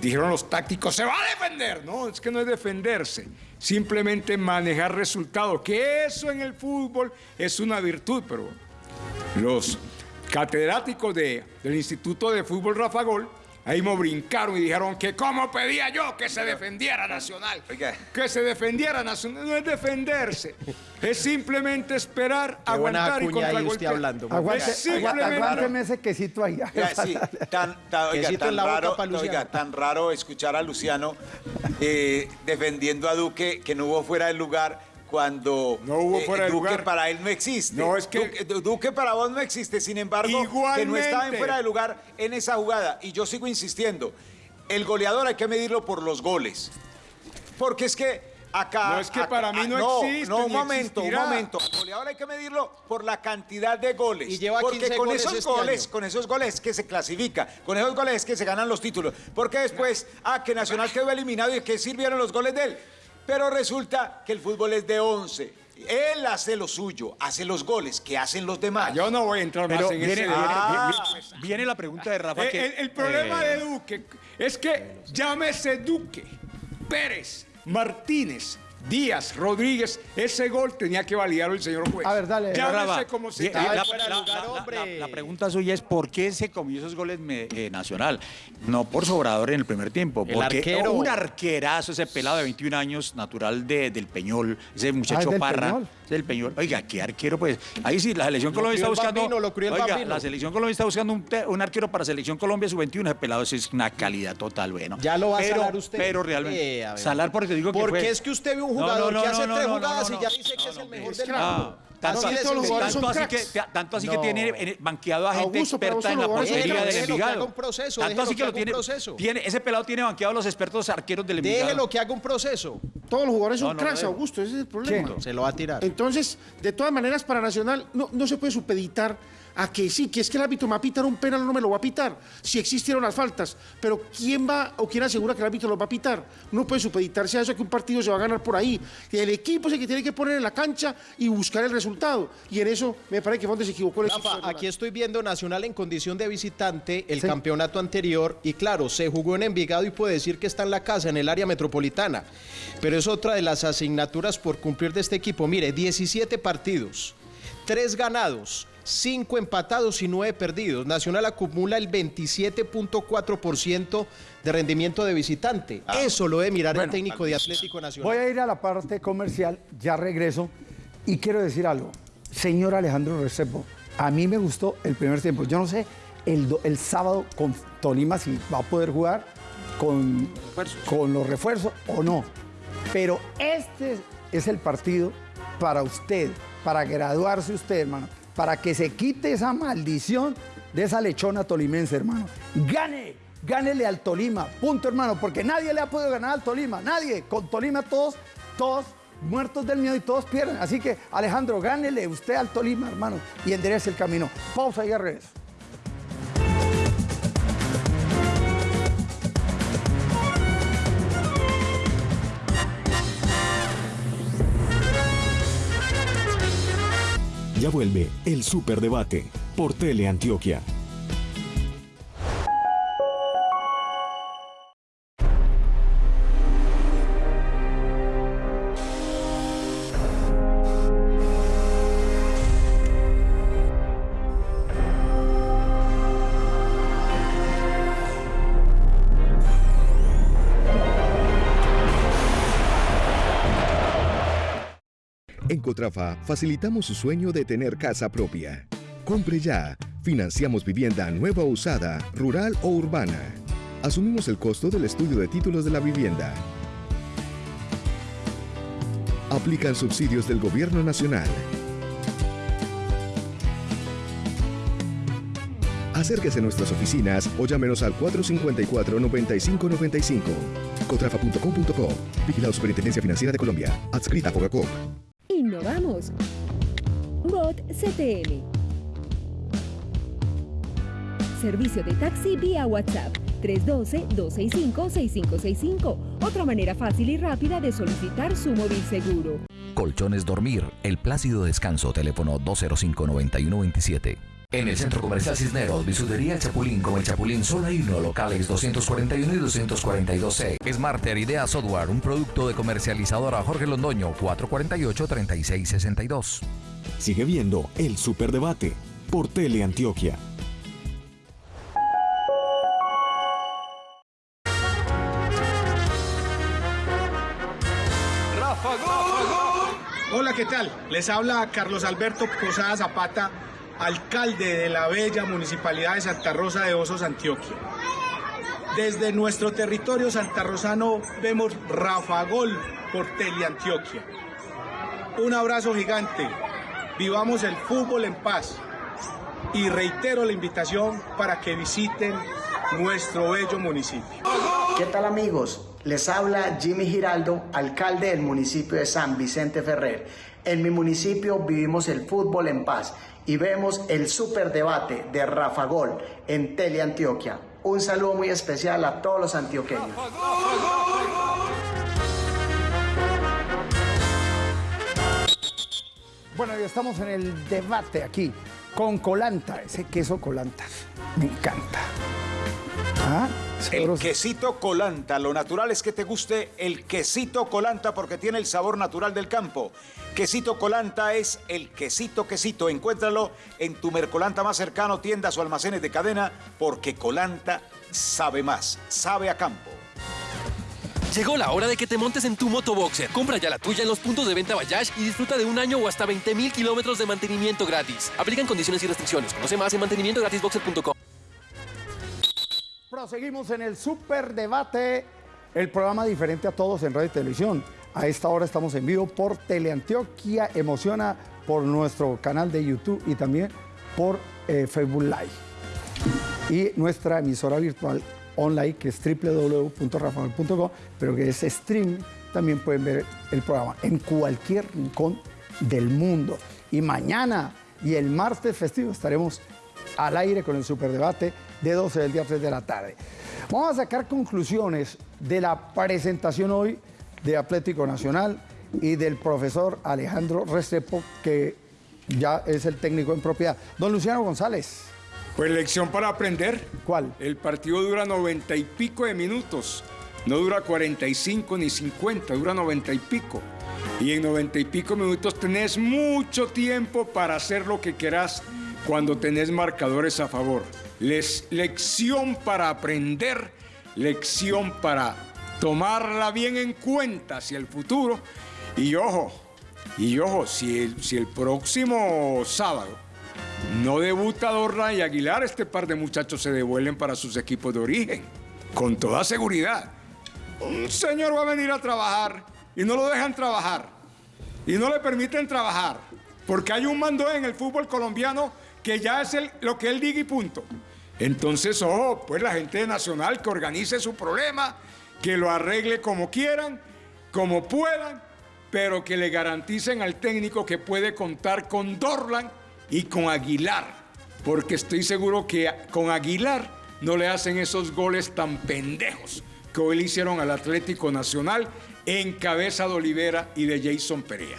[SPEAKER 4] dijeron los tácticos, se va a defender. No, es que no es defenderse, simplemente manejar resultados, que eso en el fútbol es una virtud, pero los catedráticos del Instituto de Fútbol Rafa Gol Ahí me brincaron y dijeron que cómo pedía yo que se defendiera Nacional. Que se defendiera Nacional. No es defenderse. Es simplemente esperar, aguantar y contragolpear.
[SPEAKER 2] hablando. Aguante, aguánteme ese quesito ahí.
[SPEAKER 5] sí, tan, raro, tan raro escuchar a Luciano eh, defendiendo a Duque que no hubo fuera del lugar cuando
[SPEAKER 4] no hubo eh, fuera de
[SPEAKER 5] Duque para él no existe.
[SPEAKER 4] No, es que
[SPEAKER 5] Duque, para vos no existe, sin embargo, que no estaba en fuera de lugar en esa jugada. Y yo sigo insistiendo, el goleador hay que medirlo por los goles. Porque es que Acá,
[SPEAKER 4] No, es que para mí no existe,
[SPEAKER 5] No, un momento,
[SPEAKER 4] existirá.
[SPEAKER 5] un momento. El goleador hay que medirlo por la cantidad de goles.
[SPEAKER 9] Y lleva
[SPEAKER 5] Porque
[SPEAKER 9] 15
[SPEAKER 5] con
[SPEAKER 9] goles
[SPEAKER 5] esos
[SPEAKER 9] este
[SPEAKER 5] goles,
[SPEAKER 9] año.
[SPEAKER 5] con esos goles es que se clasifica, con esos goles es que se ganan los títulos. Porque después, ah, que Nacional quedó eliminado y que sirvieron los goles de él. Pero resulta que el fútbol es de 11. Él hace lo suyo, hace los goles que hacen los demás.
[SPEAKER 4] Yo no voy a entrar
[SPEAKER 8] Pero
[SPEAKER 4] más en
[SPEAKER 8] viene,
[SPEAKER 4] ese
[SPEAKER 8] viene-
[SPEAKER 4] debate.
[SPEAKER 8] viene- viene la pregunta de Rafa.
[SPEAKER 4] Eh,
[SPEAKER 8] que,
[SPEAKER 4] el, el problema
[SPEAKER 8] eh,
[SPEAKER 4] de Duque es que llámese Duque, Pérez, Martínez, Díaz, Rodríguez, ese gol tenía que validarlo el señor juez.
[SPEAKER 2] A ver, dale.
[SPEAKER 4] Como se
[SPEAKER 8] bien,
[SPEAKER 4] llame.
[SPEAKER 8] la,
[SPEAKER 9] fuera de
[SPEAKER 8] la-
[SPEAKER 9] lugar,
[SPEAKER 8] la-
[SPEAKER 9] hombre.
[SPEAKER 8] la- la pregunta suya es ¿por qué se comió esos goles me- eh, Nacional? No por sobrador en el primer tiempo,
[SPEAKER 9] El
[SPEAKER 8] porque
[SPEAKER 9] arquero.
[SPEAKER 8] un arquerazo, ese pelado de 21 años, natural de- del Peñol, ese muchacho
[SPEAKER 2] Ah, del
[SPEAKER 8] Parra,
[SPEAKER 2] Peñol.
[SPEAKER 8] del Peñol. Oiga, qué arquero, pues. Ahí sí, la selección
[SPEAKER 9] Lo
[SPEAKER 8] Colombia está buscando.
[SPEAKER 9] Bambino, lo
[SPEAKER 8] oiga, la selección Colombia está buscando un, arquero para selección Colombia sub-21, ese pelado ese es una calidad total, bueno.
[SPEAKER 9] Ya lo va a salar usted.
[SPEAKER 8] Pero realmente.
[SPEAKER 9] Eh, a
[SPEAKER 8] salar porque digo que
[SPEAKER 9] Porque
[SPEAKER 8] fue-
[SPEAKER 9] es que usted ve un
[SPEAKER 8] No,
[SPEAKER 9] jugador
[SPEAKER 8] no, no,
[SPEAKER 9] que hace
[SPEAKER 8] no,
[SPEAKER 9] tres
[SPEAKER 8] no, no,
[SPEAKER 9] jugadas
[SPEAKER 8] no,
[SPEAKER 9] y ya
[SPEAKER 8] no.
[SPEAKER 9] dice que es el mejor
[SPEAKER 7] es
[SPEAKER 9] del
[SPEAKER 7] que
[SPEAKER 9] mundo.
[SPEAKER 8] Tanto
[SPEAKER 7] Así
[SPEAKER 8] tanto así que, tanto así que
[SPEAKER 9] No.
[SPEAKER 8] tiene eh, banqueado a gente
[SPEAKER 7] Augusto,
[SPEAKER 8] experta en la portería del Envigado.
[SPEAKER 9] haga un proceso,
[SPEAKER 8] tanto así
[SPEAKER 9] que
[SPEAKER 8] lo tiene,
[SPEAKER 9] proceso.
[SPEAKER 8] tiene- ese pelado tiene banqueado a los expertos arqueros del Envigado.
[SPEAKER 9] Déjelo que haga un proceso.
[SPEAKER 7] Todos los jugadores son
[SPEAKER 8] No, no,
[SPEAKER 7] cracks,
[SPEAKER 8] no.
[SPEAKER 7] Augusto, ese es el problema.
[SPEAKER 9] Se lo va a tirar.
[SPEAKER 7] Entonces, de todas maneras, para Nacional no, no se puede supeditar a que sí, que es que el árbitro me va a pitar un penal o no me lo va a pitar, si existieron las faltas. Pero ¿quién va o quién asegura que el árbitro lo va a pitar? No puede supeditarse a eso que un partido se va a ganar por ahí. El equipo es el que tiene que poner en la cancha y buscar el resultado. Y en eso me parece que fue donde se equivocó el.
[SPEAKER 9] Rafa, aquí estoy viendo Nacional en condición de visitante el campeonato anterior y claro, se jugó en Envigado y puede decir que está en la casa, en el área metropolitana. Pero es otra de las asignaturas por cumplir de este equipo. Mire, 17 partidos, 3 ganados, 5 empatados y 9 perdidos. Nacional acumula el 27.4% de rendimiento de visitante. Eso lo debe mirar el técnico de Atlético Nacional.
[SPEAKER 2] Voy a ir a la parte comercial, ya regreso y quiero decir algo. Señor Alejandro Restrepo, a mí me gustó el primer tiempo. Yo no sé el, do- el sábado con Tolima si va a poder jugar con, con los refuerzos o no. Pero este es el partido para usted, para graduarse usted, hermano, para que se quite esa maldición de esa lechona tolimense, hermano. Gane, gánele al Tolima, punto, hermano, porque nadie le ha podido ganar al Tolima, nadie. Con Tolima todos, todos muertos del miedo y todos pierden. Así que, Alejandro, gánele usted al Tolima, hermano, y enderece el camino. Pausa y regreso.
[SPEAKER 10] Ya vuelve el Superdebate por Teleantioquia.
[SPEAKER 11] Cotrafa facilitamos su sueño de tener casa propia. Compre ya. Financiamos vivienda nueva o usada, rural o urbana. Asumimos el costo del estudio de títulos de la vivienda. Aplican subsidios del Gobierno Nacional. Acérquese a nuestras oficinas o llámenos al 454-9595. Cotrafa.com.co. Vigilado Superintendencia Financiera de Colombia. Adscrita a Fogacop.
[SPEAKER 12] Innovamos. Bot CTM. Servicio de taxi vía WhatsApp 312-265-6565. Otra manera fácil y rápida de solicitar su móvil seguro.
[SPEAKER 13] Colchones Dormir, el plácido descanso, teléfono 205-9127. En el Centro Comercial Cisneros, bisutería El Chapulín con El Chapulín solo hay uno, locales 241 y 242C. Smarter Idea Software, un producto de comercializadora Jorge Londoño, 448-3662.
[SPEAKER 10] Sigue viendo el Superdebate por Teleantioquia.
[SPEAKER 14] Hola, ¿qué tal? Les habla Carlos Alberto Posada Zapata, alcalde de la bella municipalidad de Santa Rosa de Osos, Antioquia. Desde nuestro territorio santarrosano vemos Rafa Gol por Teleantioquia. Un abrazo gigante. Vivamos el fútbol en paz. Y reitero la invitación para que visiten nuestro bello municipio.
[SPEAKER 15] ¿Qué tal amigos? Les habla Jimmy Giraldo, alcalde del municipio de San Vicente Ferrer. En mi municipio vivimos el fútbol en paz y vemos el superdebate de Rafa Gol en Teleantioquia. Un saludo muy especial a todos los antioqueños.
[SPEAKER 2] Bueno, ya estamos en el debate aquí con colanta, ese queso colanta. Me encanta.
[SPEAKER 5] ¿Ah? El quesito colanta. Lo natural es que te guste el quesito colanta porque tiene el sabor natural del campo. Quesito colanta es el quesito quesito. Encuéntralo en tu Mercolanta más cercano, tiendas o almacenes de cadena, porque colanta sabe más, sabe a campo.
[SPEAKER 1] Llegó la hora de que te montes en tu motoboxer. Compra ya la tuya en los puntos de venta Bayash y disfruta de un año o hasta 20 mil kilómetros de mantenimiento gratis. Aplican condiciones y restricciones. Conoce más en mantenimientogratisboxer.com.
[SPEAKER 2] Proseguimos en el Super Debate, el programa diferente a todos en radio y televisión. A esta hora estamos en vivo por Teleantioquia Emociona, por nuestro canal de YouTube y también por eh, Facebook Live. Y nuestra emisora virtual online que es www.rafael.com, pero que es stream, también pueden ver el programa en cualquier rincón del mundo. Y mañana y el martes festivo estaremos al aire con el superdebate de 12 del día a 3 de la tarde. Vamos a sacar conclusiones de la presentación hoy de Atlético Nacional y del profesor Alejandro Restrepo, que ya es el técnico en propiedad. Don Luciano González.
[SPEAKER 4] Pues lección para aprender.
[SPEAKER 2] ¿Cuál?
[SPEAKER 4] El partido dura noventa y pico de minutos. No dura 45 ni 50, dura noventa y pico. Y en noventa y pico minutos tenés mucho tiempo para hacer lo que querás cuando tenés marcadores a favor. Les, lección para aprender, lección para tomarla bien en cuenta hacia el futuro. Y ojo, y ojo, si si el próximo sábado no debuta Dorla y Aguilar, este par de muchachos se devuelven para sus equipos de origen, con toda seguridad. Un señor va a venir a trabajar y no lo dejan trabajar y no le permiten trabajar, porque hay un mando en el fútbol colombiano que ya es lo que él diga y punto. Entonces, ojo, pues la gente Nacional que organice su problema, que lo arregle como quieran, como puedan, pero que le garanticen al técnico que puede contar con Dorlan y con Aguilar, porque estoy seguro que con Aguilar no le hacen esos goles tan pendejos que hoy le hicieron al Atlético Nacional en cabeza de Olivera y de Jason Perea.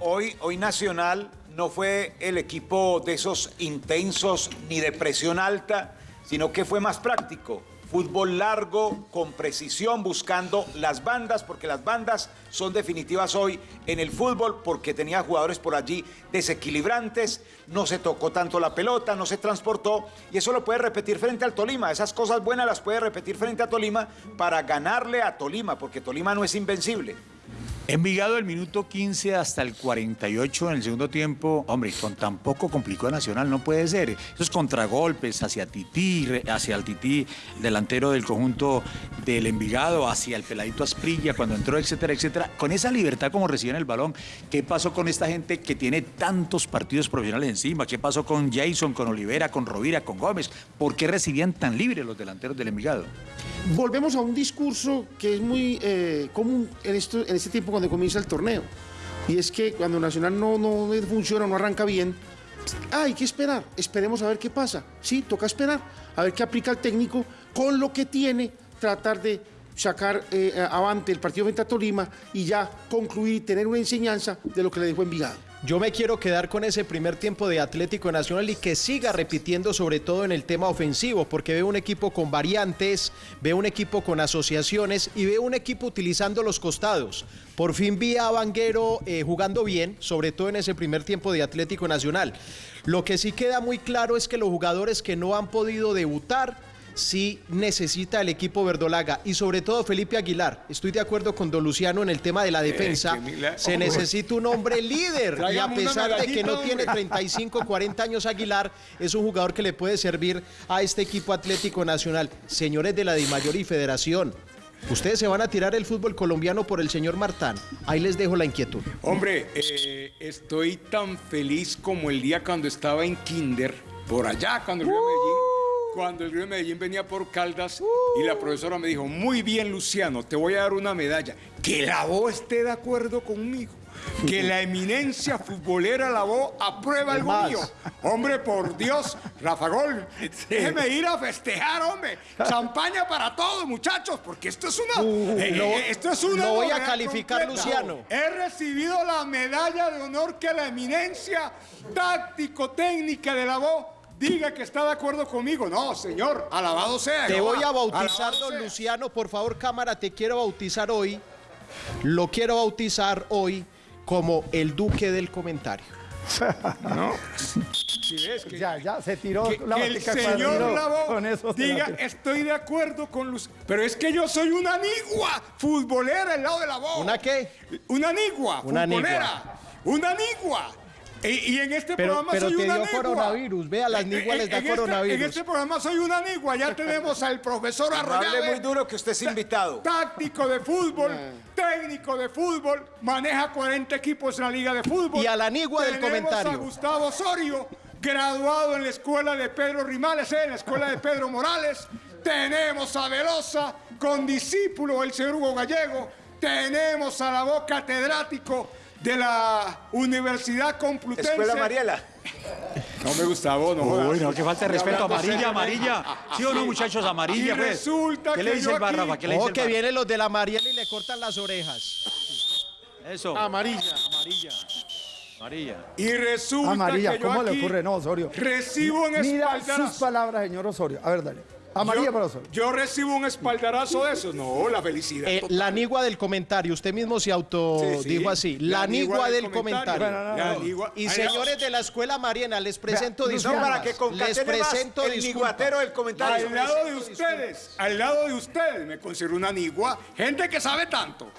[SPEAKER 5] Hoy, hoy Nacional no fue el equipo de esos intensos ni de presión alta, sino que fue más práctico fútbol largo, con precisión, buscando las bandas, porque las bandas son definitivas hoy en el fútbol, porque tenía jugadores por allí desequilibrantes, no se tocó tanto la pelota, no se transportó, y eso lo puede repetir frente al Tolima. Esas cosas buenas las puede repetir frente a Tolima para ganarle a Tolima, porque Tolima no es invencible.
[SPEAKER 8] Envigado el minuto 15 hasta el 48 en el segundo tiempo, hombre, con tan poco complicó Nacional, no puede ser. Esos contragolpes hacia Tití, hacia el Tití, delantero del conjunto del Envigado, hacia el peladito Asprilla cuando entró, etcétera, etcétera. Con esa libertad como reciben el balón, ¿qué pasó con esta gente que tiene tantos partidos profesionales encima? ¿Qué pasó con Jason, con Olivera, con Rovira, con Gómez? ¿Por qué recibían tan libres los delanteros del Envigado?
[SPEAKER 7] Volvemos a un discurso que es muy eh, común en, esto, en este tiempo cuando comienza el torneo. Y es que cuando Nacional no, no funciona, no arranca bien, hay que esperar, esperemos a ver qué pasa. Sí, toca esperar, a ver qué aplica el técnico con lo que tiene, tratar de sacar eh, avante el partido frente a Tolima y ya concluir tener una enseñanza de lo que le dejó Envigado.
[SPEAKER 9] Yo me quiero quedar con ese primer tiempo de Atlético Nacional y que siga repitiendo sobre todo en el tema ofensivo, porque veo un equipo con variantes, veo un equipo con asociaciones y veo un equipo utilizando los costados. Por fin vi a Vanguero eh, jugando bien, sobre todo en ese primer tiempo de Atlético Nacional. Lo que sí queda muy claro es que los jugadores que no han podido debutar, sí necesita el equipo verdolaga y sobre todo Felipe Aguilar. Estoy de acuerdo con Don Luciano en el tema de la eh, defensa. Se necesita un hombre líder y a pesar de que no tiene 35, 40 años Aguilar, es un jugador que le puede servir a este equipo Atlético Nacional. Señores de la DIMAYOR y Federación, Ustedes se van a tirar el fútbol colombiano por el señor Martán. Ahí les dejo la inquietud.
[SPEAKER 4] Hombre, eh, estoy tan feliz como el día cuando estaba en Kinder, por allá, cuando el Medellín cuando el Gremio de Medellín venía por Caldas y la profesora me dijo, muy bien Luciano, te voy a dar una medalla. Que la voz esté de acuerdo conmigo. Que la eminencia futbolera la voz aprueba algo
[SPEAKER 7] más.
[SPEAKER 4] mío. Hombre, por Dios, Rafa Gol, déjeme ir a festejar, hombre. Champaña para todos, muchachos, porque esto es una.
[SPEAKER 9] Uh,
[SPEAKER 4] eh,
[SPEAKER 9] lo-
[SPEAKER 4] eh, esto es una.
[SPEAKER 9] lo voy a calificar,
[SPEAKER 4] completa.
[SPEAKER 9] Luciano.
[SPEAKER 4] He recibido la medalla de honor que la eminencia táctico-técnica de la voz diga que está de acuerdo conmigo. No, señor, alabado sea.
[SPEAKER 9] Te voy a bautizar,
[SPEAKER 4] Alabado
[SPEAKER 9] don
[SPEAKER 4] sea.
[SPEAKER 9] Luciano. Por favor, cámara, te quiero bautizar hoy. Lo quiero bautizar hoy como el duque del comentario.
[SPEAKER 4] No. Si ves que,
[SPEAKER 2] Ya, ya, se tiró
[SPEAKER 4] que,
[SPEAKER 2] la
[SPEAKER 4] que el señor Lavo
[SPEAKER 2] con eso se la
[SPEAKER 4] diga, estoy de acuerdo con Luz. Pero es que yo soy una nigua futbolera al lado de la voz.
[SPEAKER 9] ¿Una qué?
[SPEAKER 4] Una nigua
[SPEAKER 9] Una
[SPEAKER 4] futbolera. Una nigua. Y, y en este
[SPEAKER 9] Pero-
[SPEAKER 4] programa
[SPEAKER 9] pero
[SPEAKER 4] soy
[SPEAKER 9] te
[SPEAKER 4] una
[SPEAKER 9] dio
[SPEAKER 4] nigua.
[SPEAKER 9] coronavirus. Ve, a las
[SPEAKER 4] En-
[SPEAKER 9] niguas les da
[SPEAKER 4] en este-
[SPEAKER 9] coronavirus.
[SPEAKER 4] en este programa soy una nigua. Ya tenemos al profesor
[SPEAKER 5] No
[SPEAKER 4] Arroyave.
[SPEAKER 5] hable muy duro que usted es invitado.
[SPEAKER 4] Táctico de fútbol, técnico de fútbol, maneja 40 equipos en la liga de fútbol.
[SPEAKER 9] Y a la nigua del
[SPEAKER 4] Tenemos
[SPEAKER 9] comentario.
[SPEAKER 4] a Gustavo Osorio, graduado en la escuela de Pedro Rimales, eh, en la escuela de Pedro Morales. Tenemos a Velosa, con discípulo del señor Hugo Gallego. Tenemos a la voz catedrático de la Universidad Complutense.
[SPEAKER 5] Escuela Mariela.
[SPEAKER 4] No me gusta vos, no.
[SPEAKER 8] Uy, no, que falta de
[SPEAKER 4] Y
[SPEAKER 8] respeto. Amarilla, amarilla. ¿Sí o no, muchachos?
[SPEAKER 4] Y
[SPEAKER 8] Amarilla, pues.
[SPEAKER 4] resulta
[SPEAKER 8] ¿Qué le dice el bar,
[SPEAKER 4] aquí-
[SPEAKER 8] Rafa? ¿Qué le dice
[SPEAKER 9] Ojo
[SPEAKER 8] el
[SPEAKER 9] que vienen los de la Mariela y le cortan las orejas.
[SPEAKER 8] Eso.
[SPEAKER 7] Amarilla.
[SPEAKER 8] Amarilla. Amarilla.
[SPEAKER 4] Y resulta
[SPEAKER 2] Amarilla,
[SPEAKER 4] que yo
[SPEAKER 2] ¿cómo
[SPEAKER 4] aquí
[SPEAKER 2] le ocurre? No, Osorio.
[SPEAKER 4] Recibo un
[SPEAKER 2] Mira
[SPEAKER 4] espaldarazo.
[SPEAKER 2] sus palabras, señor Osorio. A ver, dale. Amarilla
[SPEAKER 4] yo,
[SPEAKER 2] para Osorio.
[SPEAKER 4] yo recibo un espaldarazo de eso. No, la felicidad.
[SPEAKER 9] Eh, la nigua del comentario, usted mismo se auto
[SPEAKER 4] Sí,
[SPEAKER 9] así. La,
[SPEAKER 4] La
[SPEAKER 9] nigua,
[SPEAKER 4] nigua
[SPEAKER 9] del
[SPEAKER 4] del
[SPEAKER 9] comentario.
[SPEAKER 4] comentario. Bueno, no, no. La nigua-
[SPEAKER 9] Y
[SPEAKER 4] Ay,
[SPEAKER 9] señores de la escuela Mariana, les presento
[SPEAKER 2] Vea,
[SPEAKER 9] disculpas.
[SPEAKER 2] no,
[SPEAKER 5] para que
[SPEAKER 9] les presento
[SPEAKER 5] el niguatero del comentario.
[SPEAKER 4] Al lado de ustedes, al lado de ustedes, me considero una nigua. Gente que sabe tanto.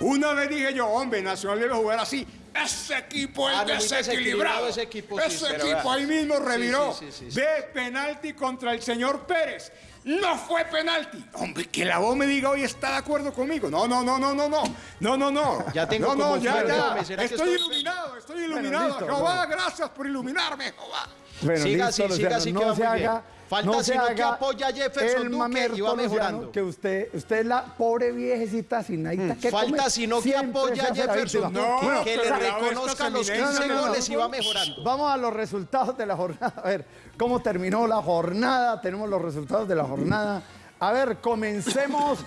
[SPEAKER 4] Una vez dije yo, hombre, Nacional debe jugar así. Ese equipo es
[SPEAKER 9] Ah, no, muy
[SPEAKER 4] desequilibrado.
[SPEAKER 9] ese equipo, sí,
[SPEAKER 4] Ese
[SPEAKER 9] sí.
[SPEAKER 4] equipo ahí mismo reviró.
[SPEAKER 9] Sí, sí, sí, sí, sí.
[SPEAKER 4] Ve penalti contra el señor Pérez. No fue penalti. Hombre, que la voz me diga hoy está de acuerdo conmigo. No, no, no, no, no, no. No, no, no.
[SPEAKER 9] Ya tengo
[SPEAKER 4] no, no, ya, ya.
[SPEAKER 9] Gómez, ¿será que
[SPEAKER 4] Estoy iluminado, estoy iluminado.
[SPEAKER 2] listo,
[SPEAKER 4] Jehová,
[SPEAKER 2] no.
[SPEAKER 4] gracias por iluminarme, Jehová.
[SPEAKER 2] Bueno,
[SPEAKER 9] Siga
[SPEAKER 2] listo,
[SPEAKER 9] así, siga así,
[SPEAKER 2] no
[SPEAKER 9] que va
[SPEAKER 2] se
[SPEAKER 9] muy bien. Falta
[SPEAKER 2] no se
[SPEAKER 9] sino que apoya a Jefferson
[SPEAKER 2] el
[SPEAKER 9] Duque y va mejorando.
[SPEAKER 2] que usted, usted es la pobre viejecita sin nadita que
[SPEAKER 9] Mm. Falta
[SPEAKER 2] comer,
[SPEAKER 9] sino que
[SPEAKER 2] siempre
[SPEAKER 9] apoya a Jefferson. Duque,
[SPEAKER 4] No,
[SPEAKER 9] que le
[SPEAKER 4] pero la
[SPEAKER 9] reconozca
[SPEAKER 4] vez
[SPEAKER 9] los
[SPEAKER 4] esta
[SPEAKER 9] 15
[SPEAKER 2] No, no, no,
[SPEAKER 9] goles y
[SPEAKER 2] no.
[SPEAKER 9] va mejorando.
[SPEAKER 2] Vamos a los resultados de la jornada. A ver, ¿cómo terminó la jornada? Tenemos los resultados de la jornada. A ver, comencemos.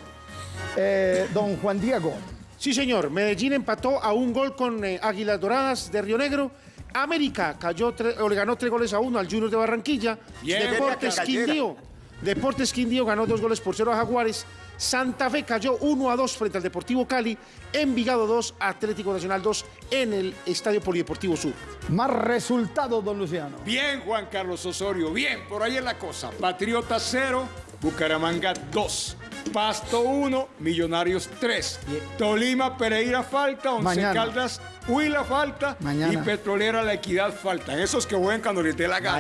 [SPEAKER 2] eh, don Juan Diego.
[SPEAKER 7] Sí, señor. Medellín empató a un gol con eh, Águilas Doradas de Río Negro. América cayó o le ganó tres goles a uno al Junior de Barranquilla.
[SPEAKER 5] Bien,
[SPEAKER 7] Deportes. Quindío. Deportes Quindío ganó dos goles por cero a Jaguares. Santa Fe cayó 1 a 2 frente al Deportivo Cali. Envigado 2, Atlético Nacional 2 en el Estadio Polideportivo Sur.
[SPEAKER 2] Más resultados, don Luciano.
[SPEAKER 4] Bien, Juan Carlos Osorio, bien, por ahí es la cosa. Patriota 0, Bucaramanga 2. Pasto 1, Millonarios 3. Tolima, Pereira falta, Once
[SPEAKER 2] Mañana.
[SPEAKER 4] Caldas, Huila falta
[SPEAKER 2] Mañana.
[SPEAKER 4] y Petrolera La Equidad faltan. Esos que juegan cuando les dé la gana.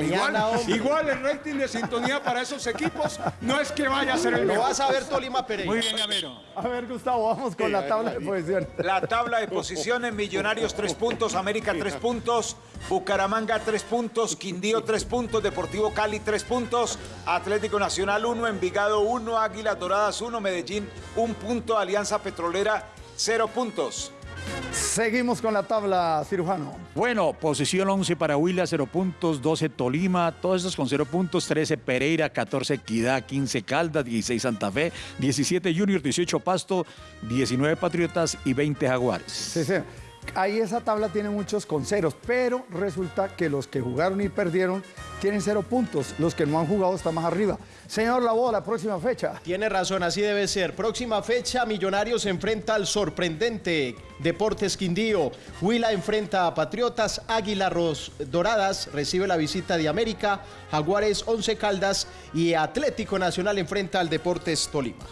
[SPEAKER 4] Igual, el rating de sintonía para esos equipos no es que vaya a ser el
[SPEAKER 9] Lo
[SPEAKER 4] mejor.
[SPEAKER 9] vas a ver Tolima Pereira.
[SPEAKER 8] Muy bien, Gamero.
[SPEAKER 2] A ver, Gustavo, vamos con la tabla de posiciones.
[SPEAKER 5] La tabla de posiciones, Millonarios 3 puntos, América 3 puntos, Bucaramanga 3 puntos, Quindío 3 puntos, Deportivo Cali 3 puntos, Atlético Nacional 1, Envigado 1, Águilas Doradas 1, Medellín 1 punto, Alianza Petrolera 0 puntos.
[SPEAKER 2] Seguimos con la tabla, cirujano.
[SPEAKER 8] Bueno, posición 11 para Huila, 0 puntos, 12 Tolima, todos estos con 0 puntos, 13 Pereira, 14 Equidad, 15 Caldas, 16 Santa Fe, 17 Junior, 18 Pasto, 19 Patriotas y 20 Jaguares.
[SPEAKER 2] Sí, sí. Ahí esa tabla tiene muchos con ceros, pero resulta que los que jugaron y perdieron tienen cero puntos. Los que no han jugado están más arriba. Señor Labo, la próxima fecha.
[SPEAKER 9] Tiene razón, así debe ser. Próxima fecha, Millonarios enfrenta al sorprendente Deportes Quindío. Huila enfrenta a Patriotas, Águila Ros- Doradas recibe la visita de América, Jaguares Once Caldas y Atlético Nacional enfrenta al Deportes Tolima.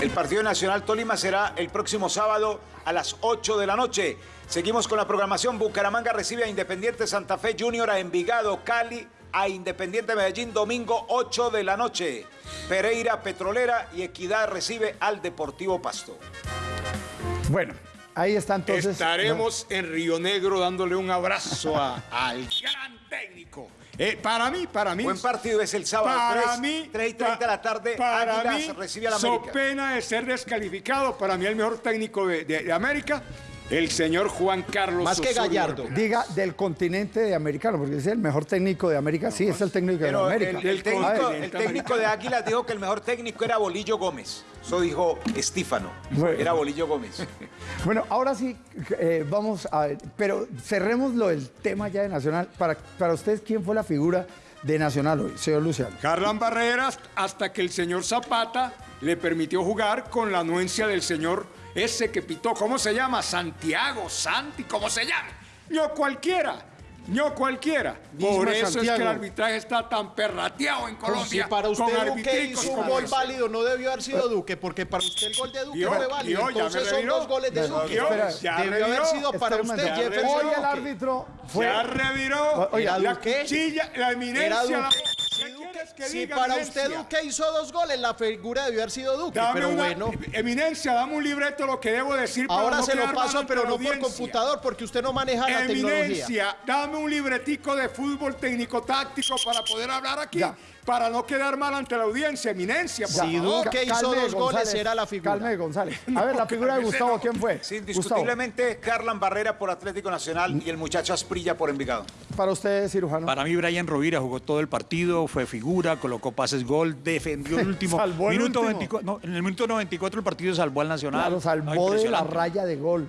[SPEAKER 5] El partido nacional Tolima será el próximo sábado a las 8 de la noche. Seguimos con la programación. Bucaramanga recibe a Independiente Santa Fe Junior, a Envigado, Cali, a Independiente Medellín, domingo 8 de la noche. Pereira, Petrolera y Equidad recibe al Deportivo Pasto.
[SPEAKER 2] Bueno, ahí está entonces.
[SPEAKER 4] Estaremos en Río Negro dándole un abrazo a- al gran técnico, Eh, para mí, para mí.
[SPEAKER 5] Buen partido es el sábado.
[SPEAKER 4] Para
[SPEAKER 5] 3,
[SPEAKER 4] mí.
[SPEAKER 5] 3 y 30 de la tarde.
[SPEAKER 4] Para
[SPEAKER 5] Águilas
[SPEAKER 4] mí,
[SPEAKER 5] recibe a la
[SPEAKER 4] so
[SPEAKER 5] América.
[SPEAKER 4] pena de ser descalificado. Para mí, el mejor técnico de, de- de América, el señor Juan Carlos
[SPEAKER 9] Más que
[SPEAKER 4] Osorio
[SPEAKER 9] Gallardo.
[SPEAKER 2] Diga del continente de americano, porque es el mejor técnico de América. Sí, es el técnico de América.
[SPEAKER 5] el, técnico,
[SPEAKER 2] ver,
[SPEAKER 5] el técnico de Águilas dijo que el mejor técnico era Bolillo Gómez. Eso dijo Estífano.
[SPEAKER 2] Bueno.
[SPEAKER 5] Era Bolillo Gómez.
[SPEAKER 2] Bueno, ahora sí, eh, vamos a ver, pero cerremos lo del tema ya de Nacional. Para, para ustedes, ¿quién fue la figura de Nacional hoy, señor Luciano?
[SPEAKER 4] Harlan Barreras, hasta que el señor Zapata le permitió jugar con la anuencia del señor ese que pitó. ¿Cómo se llama? Santiago, Santi, ¿cómo se llama? No cualquiera. No cualquiera. Por eso es que el arbitraje está tan perrateado en Colombia.
[SPEAKER 9] Si para usted
[SPEAKER 4] con
[SPEAKER 9] Duque hizo un gol válido, no debió haber sido Duque, porque para usted el gol de Duque
[SPEAKER 4] Vio,
[SPEAKER 9] fue válido.
[SPEAKER 4] me
[SPEAKER 9] Entonces son
[SPEAKER 4] reviró.
[SPEAKER 9] dos goles de
[SPEAKER 4] Vio,
[SPEAKER 9] Duque. Debió haber
[SPEAKER 4] reviró.
[SPEAKER 9] sido para
[SPEAKER 2] Espera un
[SPEAKER 9] usted. Jefferson
[SPEAKER 2] Hoy el árbitro fue...
[SPEAKER 4] Ya reviró.
[SPEAKER 2] Oiga,
[SPEAKER 4] la cuchilla, la eminencia.
[SPEAKER 9] Era
[SPEAKER 4] la-
[SPEAKER 9] Duque.
[SPEAKER 4] ¿Qué quieres que
[SPEAKER 9] Si para
[SPEAKER 4] eminencia?
[SPEAKER 9] usted Duque hizo dos goles, la figura debió haber sido Duque.
[SPEAKER 4] Dame
[SPEAKER 9] pero
[SPEAKER 4] una-
[SPEAKER 9] bueno,
[SPEAKER 4] Eminencia, dame un libreto lo que debo decir.
[SPEAKER 9] ahora
[SPEAKER 4] no
[SPEAKER 9] se lo paso, pero no por computador, porque usted no maneja la tecnología.
[SPEAKER 4] Eminencia, dame un libretico de fútbol técnico-táctico para poder hablar aquí,
[SPEAKER 2] Ya.
[SPEAKER 4] Para no quedar mal ante la audiencia. Eminencia, por
[SPEAKER 9] Si
[SPEAKER 4] favor.
[SPEAKER 9] Duque hizo
[SPEAKER 2] Calme,
[SPEAKER 9] dos goles,
[SPEAKER 2] González,
[SPEAKER 9] era la figura.
[SPEAKER 2] Calme, González. A ver, la figura de Gustavo,
[SPEAKER 4] no.
[SPEAKER 2] ¿quién fue?
[SPEAKER 5] Sí, indiscutiblemente, Carlan Barrera por Atlético Nacional y el muchacho Asprilla por Envigado.
[SPEAKER 2] para usted, cirujano.
[SPEAKER 8] Para mí, Brian Rovira jugó todo el partido, fue figura, colocó pases gol, defendió el último.
[SPEAKER 2] Salvó el
[SPEAKER 8] minuto
[SPEAKER 2] último.
[SPEAKER 8] 24, no, en el minuto 94 el partido salvó al Nacional.
[SPEAKER 2] Claro,
[SPEAKER 8] No,
[SPEAKER 2] salvó de la raya de gol.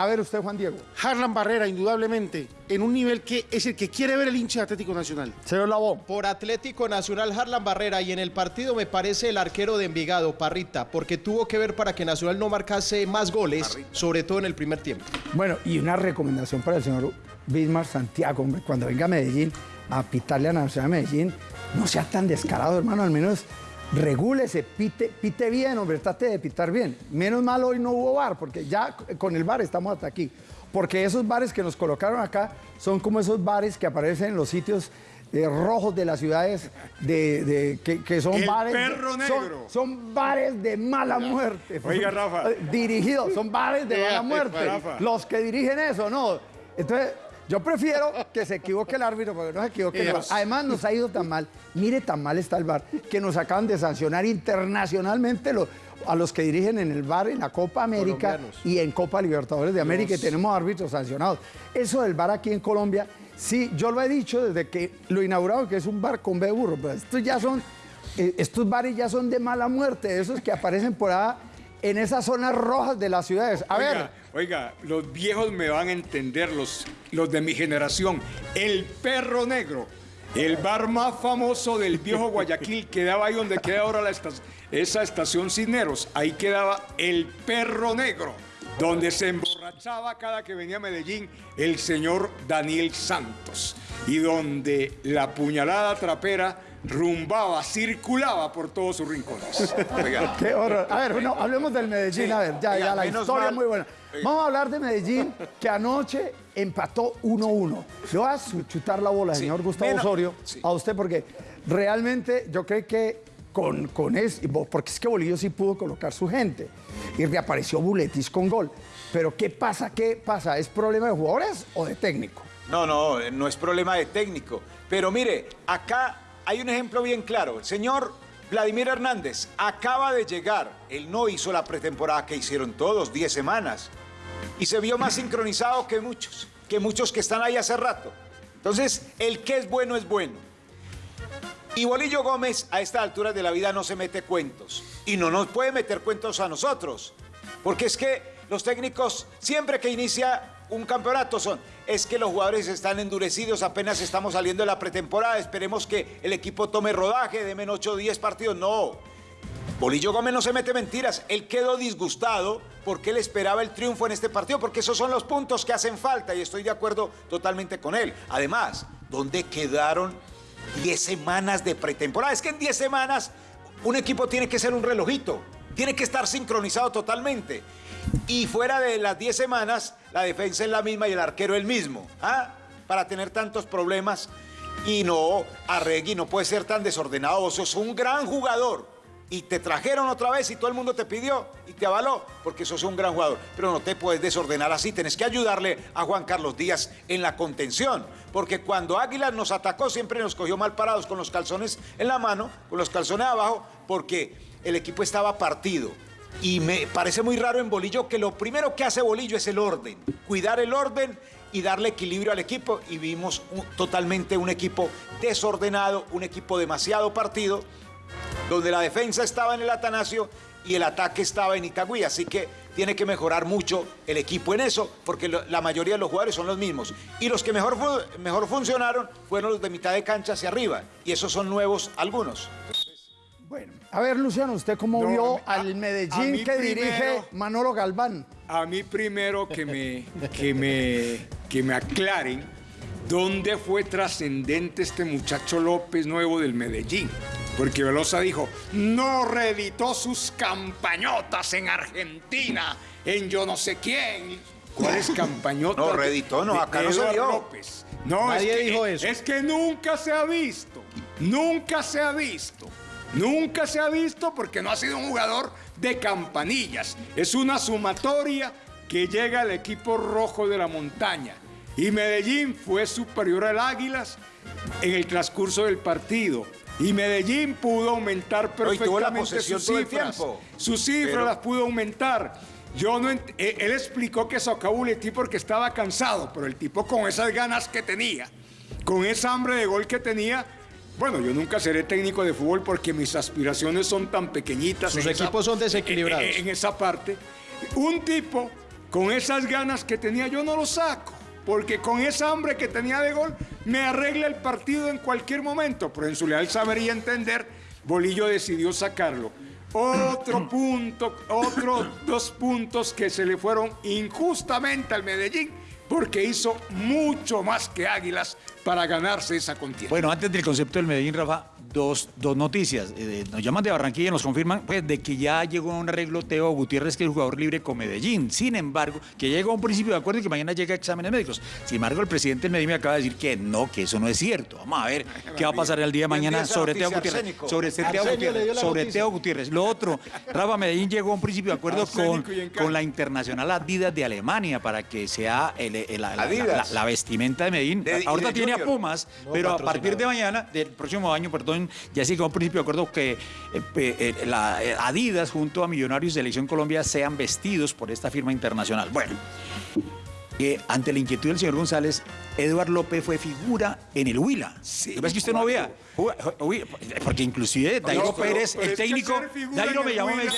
[SPEAKER 2] A ver, usted, Juan Diego.
[SPEAKER 7] Harlan Barrera, indudablemente, en un nivel que es el que quiere ver el hincha de Atlético Nacional.
[SPEAKER 2] Señor Labón.
[SPEAKER 9] Por Atlético Nacional, Harlan Barrera, y en el partido me parece el arquero de Envigado, Parrita, porque tuvo que ver para que Nacional no marcase más goles, sobre todo en el primer tiempo.
[SPEAKER 2] Bueno, y una recomendación para el señor Bismar Santiago, hombre, cuando venga a Medellín a pitarle a Nacional de Medellín, no sea tan descarado, hermano, al menos regúlese, pite, pite bien, hombre, trate de pitar bien. Menos mal hoy no hubo bar, porque ya con el bar estamos hasta aquí. Porque esos bares que nos colocaron acá son como esos bares que aparecen en los sitios eh, rojos de las ciudades, de, de- que, que son
[SPEAKER 4] El
[SPEAKER 2] bares... de-
[SPEAKER 4] perro negro.
[SPEAKER 2] Son, bares de mala muerte.
[SPEAKER 4] Oiga, Rafa.
[SPEAKER 2] Dirigidos, son bares de mala muerte.
[SPEAKER 4] Rafa.
[SPEAKER 2] Los que dirigen eso, ¿no? Entonces, yo prefiero que se equivoque el árbitro, porque no se equivoque el VAR. Además, nos ha ido tan mal, mire tan mal está el VAR, que nos acaban de sancionar internacionalmente a los que dirigen en el VAR en la Copa América
[SPEAKER 9] Colombianos.
[SPEAKER 2] y en Copa Libertadores de América, y tenemos árbitros sancionados. Eso del VAR aquí en Colombia, sí, yo lo he dicho desde que lo inauguraron, que es un VAR con B burro, pero estos ya son, eh, estos bares ya son de mala muerte, esos que aparecen por ahí en esas zonas rojas de las ciudades. A ver,
[SPEAKER 4] Oiga, oiga, los viejos me van a entender, los, los de mi generación. El perro negro, el bar más famoso del viejo Guayaquil, quedaba ahí donde queda ahora la esa estación Cisneros. Ahí quedaba el perro negro, donde se emborrachaba cada que venía a Medellín el señor Daniel Santos. Y donde la puñalada trapera rumbaba, circulaba por todos sus rincones.
[SPEAKER 5] Oiga,
[SPEAKER 2] Qué horror. A ver, no, hablemos del Medellín.
[SPEAKER 5] Sí.
[SPEAKER 2] A ver, ya,
[SPEAKER 5] Oiga,
[SPEAKER 2] ya, la historia
[SPEAKER 5] mal.
[SPEAKER 2] es muy buena.
[SPEAKER 5] Oiga.
[SPEAKER 2] Vamos a hablar de Medellín, que anoche empató 1-1. Le voy a chutar la bola,
[SPEAKER 5] Sí,
[SPEAKER 2] señor Gustavo
[SPEAKER 5] menos-
[SPEAKER 2] Osorio,
[SPEAKER 5] sí.
[SPEAKER 2] a usted, porque realmente yo creo que con, con eso, porque es que Bolillo sí pudo colocar su gente y reapareció Buletis con gol. Pero ¿qué pasa? ¿Qué pasa? ¿Es problema de jugadores o de técnico?
[SPEAKER 5] No, no, no es problema de técnico. Pero mire, acá hay un ejemplo bien claro. El señor Vladimir Hernández acaba de llegar. Él no hizo la pretemporada que hicieron todos, 10 semanas. Y se vio más sincronizado que muchos, que muchos que están ahí hace rato. Entonces, el que es bueno es bueno. Y Bolillo Gómez a esta altura de la vida no se mete cuentos. Y no nos puede meter cuentos a nosotros. Porque es que los técnicos, siempre que inicia un campeonato, son, es que los jugadores están endurecidos, apenas estamos saliendo de la pretemporada, esperemos que el equipo tome rodaje, de menos 8 o 10 partidos. No. Bolillo Gómez no se mete mentiras. Él quedó disgustado porque él esperaba el triunfo en este partido, porque esos son los puntos que hacen falta y estoy de acuerdo totalmente con él. Además, ¿dónde quedaron 10 semanas de pretemporada? Es que en 10 semanas un equipo tiene que ser un relojito, tiene que estar sincronizado totalmente. Y fuera de las 10 semanas, la defensa es la misma y el arquero el mismo. ¿ah? Para tener tantos problemas. Y no, Arregui no puede ser tan desordenado. Vos sos un gran jugador. y te trajeron otra vez y todo el mundo te pidió y te avaló porque sos un gran jugador. Pero no te puedes desordenar así, tenés que ayudarle a Juan Carlos Díaz en la contención. Porque cuando Águilas nos atacó siempre nos cogió mal parados con los calzones en la mano, con los calzones abajo, porque el equipo estaba partido. Y me parece muy raro en Bolillo que lo primero que hace Bolillo es el orden, cuidar el orden y darle equilibrio al equipo. Y vimos totalmente un equipo desordenado, un equipo demasiado partido donde la defensa estaba en el Atanasio y el ataque estaba en Itagüí. Así que tiene que mejorar mucho el equipo en eso, porque la mayoría de los jugadores son los mismos. Y los que mejor, mejor funcionaron fueron los de mitad de cancha hacia arriba. Y esos son nuevos algunos.
[SPEAKER 2] Bueno, a ver, Luciano, ¿usted cómo vio al Medellín que dirige Manolo Galván?
[SPEAKER 4] A mí primero que me, que me, que me aclaren dónde fue trascendente este muchacho López nuevo del Medellín. Porque Velosa dijo, no reeditó sus campañotas en Argentina, en yo no sé quién. ¿Cuáles campañotas?
[SPEAKER 5] No, reeditó, no, acá no se dio. López.
[SPEAKER 4] No, Nadie dijo eso. Es que nunca se ha visto, nunca se ha visto. Nunca se ha visto porque no ha sido un jugador de campanillas. Es una sumatoria que llega al equipo rojo de la montaña. Y Medellín fue superior al Águilas en el transcurso del partido. Y Medellín pudo aumentar perfectamente sus cifras. Sus cifras las pudo aumentar. Yo no eh, él explicó que sacó el tipo porque estaba cansado, pero el tipo con esas ganas que tenía, con esa hambre de gol que tenía, bueno, yo nunca seré técnico de fútbol porque mis aspiraciones son tan pequeñitas.
[SPEAKER 9] Sus equipos son desequilibrados.
[SPEAKER 4] En, en esa parte. Un tipo con esas ganas que tenía, yo no lo saco porque con esa hambre que tenía de gol me arregla el partido en cualquier momento. Pero en su leal saber y entender, Bolillo decidió sacarlo. Otro punto, otros dos puntos que se le fueron injustamente al Medellín porque hizo mucho más que Águilas para ganarse esa contienda.
[SPEAKER 8] Bueno, antes del concepto del Medellín, Rafa, dos, dos noticias. Eh, nos llaman de Barranquilla y nos confirman pues, de que ya llegó a un arreglo Teo Gutiérrez, que es el jugador libre con Medellín. Sin embargo, que llegó a un principio de acuerdo y que mañana llega a exámenes médicos. Sin embargo, el presidente del Medellín me acaba de decir que no, que eso no es cierto. Vamos a ver qué va a pasar el día de mañana sobre Teo Gutiérrez. Sobre Teo Gutiérrez. Sobre Teo Gutiérrez. Lo otro, Rafa Medellín llegó a un principio de acuerdo con, con la internacional Adidas de Alemania para que sea la, vestimenta de Medellín. Ahorita tiene a Pumas, pero a partir de mañana, del próximo año, perdón, ya sí que a un principio de acuerdo que eh, eh, eh, Adidas junto a Millonarios de Selección Colombia sean vestidos por esta firma internacional. Bueno, ante la inquietud del señor González, Eduardo López fue figura en el Huila. Sí, ¿Ves que usted no vea? Porque inclusive Dairo Pérez, el técnico, Dairo me llamó y me dice.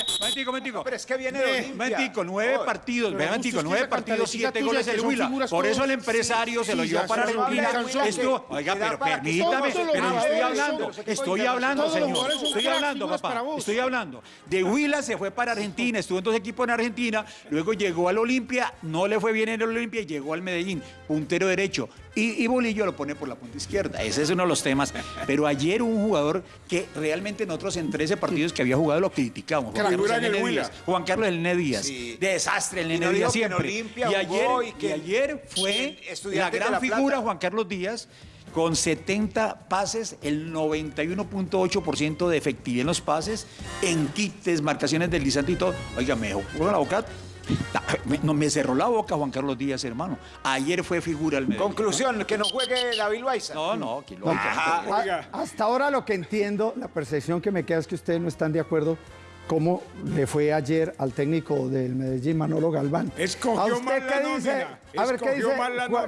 [SPEAKER 5] Pero es que viene de
[SPEAKER 8] Momentico, nueve partidos, momentico, nueve partidos, siete goles el Huila. Por eso el empresario se lo llevó para Argentina. Esto, oiga, pero permítame, pero estoy hablando, estoy hablando, señor, estoy hablando, papá, estoy hablando. De Huila se fue para Argentina, estuvo en dos equipos en Argentina, luego llegó al Olimpia, no le fue bien en el Olimpia y llegó al Medellín, puntero derecho. Y, Bolillo lo pone por la punta izquierda. Ese es uno de los temas. Pero ayer un jugador que realmente nosotros en 13 partidos que había jugado lo criticamos. Juan Carlos el Nene Díaz. Juan Carlos el Nene Díaz. Desastre el Nene Díaz siempre. y, ayer, y, ayer fue la gran figura Juan Carlos Díaz con 70 pases, el 91.8% de efectividad en los pases, en quites, marcaciones deslizantes y todo. Oiga, me jugó la boca no, me cerró la boca Juan Carlos Díaz, hermano. Ayer fue figura el
[SPEAKER 5] medio. Conclusión, que no juegue David Loaiza.
[SPEAKER 8] No, no, que lo
[SPEAKER 2] Hasta ahora lo que entiendo, la percepción que me queda es que ustedes no están de acuerdo cómo le fue ayer al técnico del Medellín, Manolo Galván.
[SPEAKER 4] Escogió ¿A usted qué dice?
[SPEAKER 2] A ver, ¿qué dice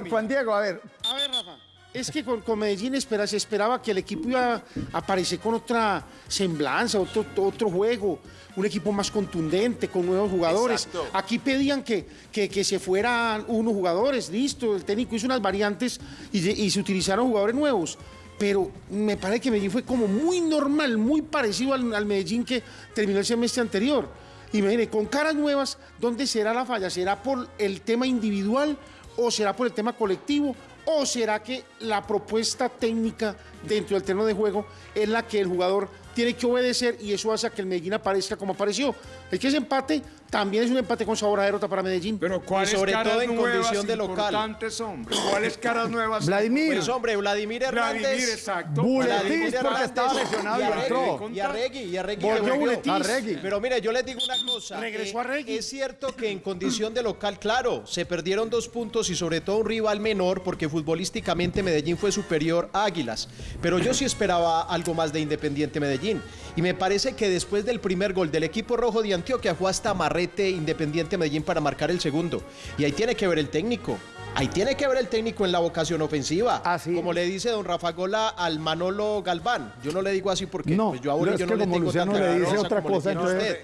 [SPEAKER 2] Juan, Diego? A ver.
[SPEAKER 7] A ver, Rafa. Es que con, Medellín espera, se esperaba que el equipo iba a aparecer con otra semblanza, otro, otro juego un equipo más contundente, con nuevos jugadores. Aquí pedían que, que, se fueran unos jugadores, listo, el técnico hizo unas variantes y, se utilizaron jugadores nuevos pero me parece que Medellín fue como muy normal, muy parecido al, Medellín que terminó el semestre anterior. Y me con caras nuevas, ¿dónde será la falla? ¿Será por el tema individual o será por el tema colectivo? ¿O será que la propuesta técnica dentro del terreno de juego es la que el jugador tiene que obedecer y eso hace que el Medellín aparezca como apareció. Es que ese empate también es un empate con sabor a derrota para Medellín.
[SPEAKER 4] Pero ¿cuáles
[SPEAKER 9] sobre
[SPEAKER 4] caras
[SPEAKER 9] todo en
[SPEAKER 4] nuevas
[SPEAKER 9] condición de local.
[SPEAKER 4] importantes, hombre? ¿Cuáles caras nuevas?
[SPEAKER 2] Vladimir.
[SPEAKER 9] Pues hombre, Vladimir Hernández.
[SPEAKER 4] Vladimir, exacto.
[SPEAKER 2] Buletis,
[SPEAKER 9] Vladimir
[SPEAKER 2] porque
[SPEAKER 9] Hernández
[SPEAKER 2] estaba lesionado y entró.
[SPEAKER 9] Y Arregui, y Arregui
[SPEAKER 2] Volvió
[SPEAKER 9] que volvió.
[SPEAKER 2] Buletis. Arregui.
[SPEAKER 9] Pero mire, yo les digo una cosa.
[SPEAKER 7] Regresó
[SPEAKER 9] eh,
[SPEAKER 7] Arregui.
[SPEAKER 9] Es cierto que en condición de local, claro, se perdieron dos puntos y sobre todo un rival menor porque futbolísticamente Medellín fue superior a Águilas. Pero yo sí esperaba algo más de Independiente Medellín. Y me parece que después del primer gol del equipo rojo de Antioquia fue hasta Marrete Independiente Medellín para marcar el segundo. Y ahí tiene que ver el técnico. Ahí tiene que ver el técnico en la vocación ofensiva. Como le dice don Rafa Gola al Manolo Galván. Yo no le digo así porque
[SPEAKER 2] No,
[SPEAKER 9] pues yo a
[SPEAKER 2] no, es
[SPEAKER 9] no le tengo
[SPEAKER 2] Luciano
[SPEAKER 9] tanta
[SPEAKER 2] le dice otra
[SPEAKER 9] como le
[SPEAKER 2] cosa,
[SPEAKER 9] tiene usted.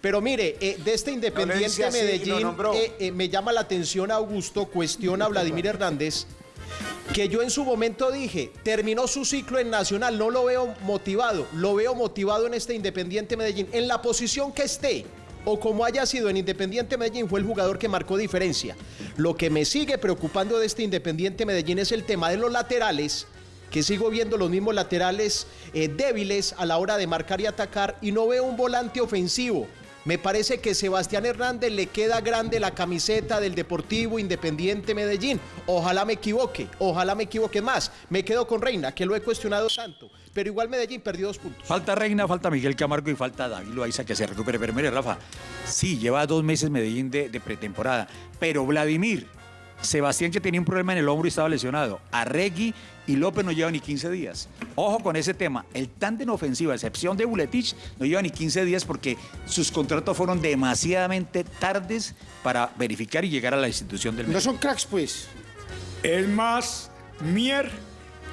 [SPEAKER 9] Pero mire, eh, de este Independiente
[SPEAKER 5] así,
[SPEAKER 9] Medellín, eh, eh, me llama la atención Augusto, cuestiona a Vladimir Hernández, que yo en su momento dije, terminó su ciclo en Nacional, no lo veo motivado, lo veo motivado en este Independiente Medellín, en la posición que esté. O como haya sido en Independiente Medellín, fue el jugador que marcó diferencia. Lo que me sigue preocupando de este Independiente Medellín es el tema de los laterales, que sigo viendo los mismos laterales eh, débiles a la hora de marcar y atacar, y no veo un volante ofensivo. Me parece que Sebastián Hernández le queda grande la camiseta del Deportivo Independiente Medellín. Ojalá me equivoque, ojalá me equivoque más. Me quedo con Reina, que lo he cuestionado tanto. Pero igual Medellín perdió dos puntos.
[SPEAKER 8] Falta Reina, falta Miguel Camargo y falta David Loaiza que se recupere. Pero mire, Rafa, sí, lleva dos meses Medellín de, pretemporada. Pero Vladimir, Sebastián que tenía un problema en el hombro y estaba lesionado. Arregui y López no lleva ni 15 días. Ojo con ese tema. El tándem ofensivo, a excepción de Buletich, no lleva ni 15 días porque sus contratos fueron demasiadamente tardes para verificar y llegar a la institución del
[SPEAKER 7] No son cracks, pues.
[SPEAKER 4] Es más Mier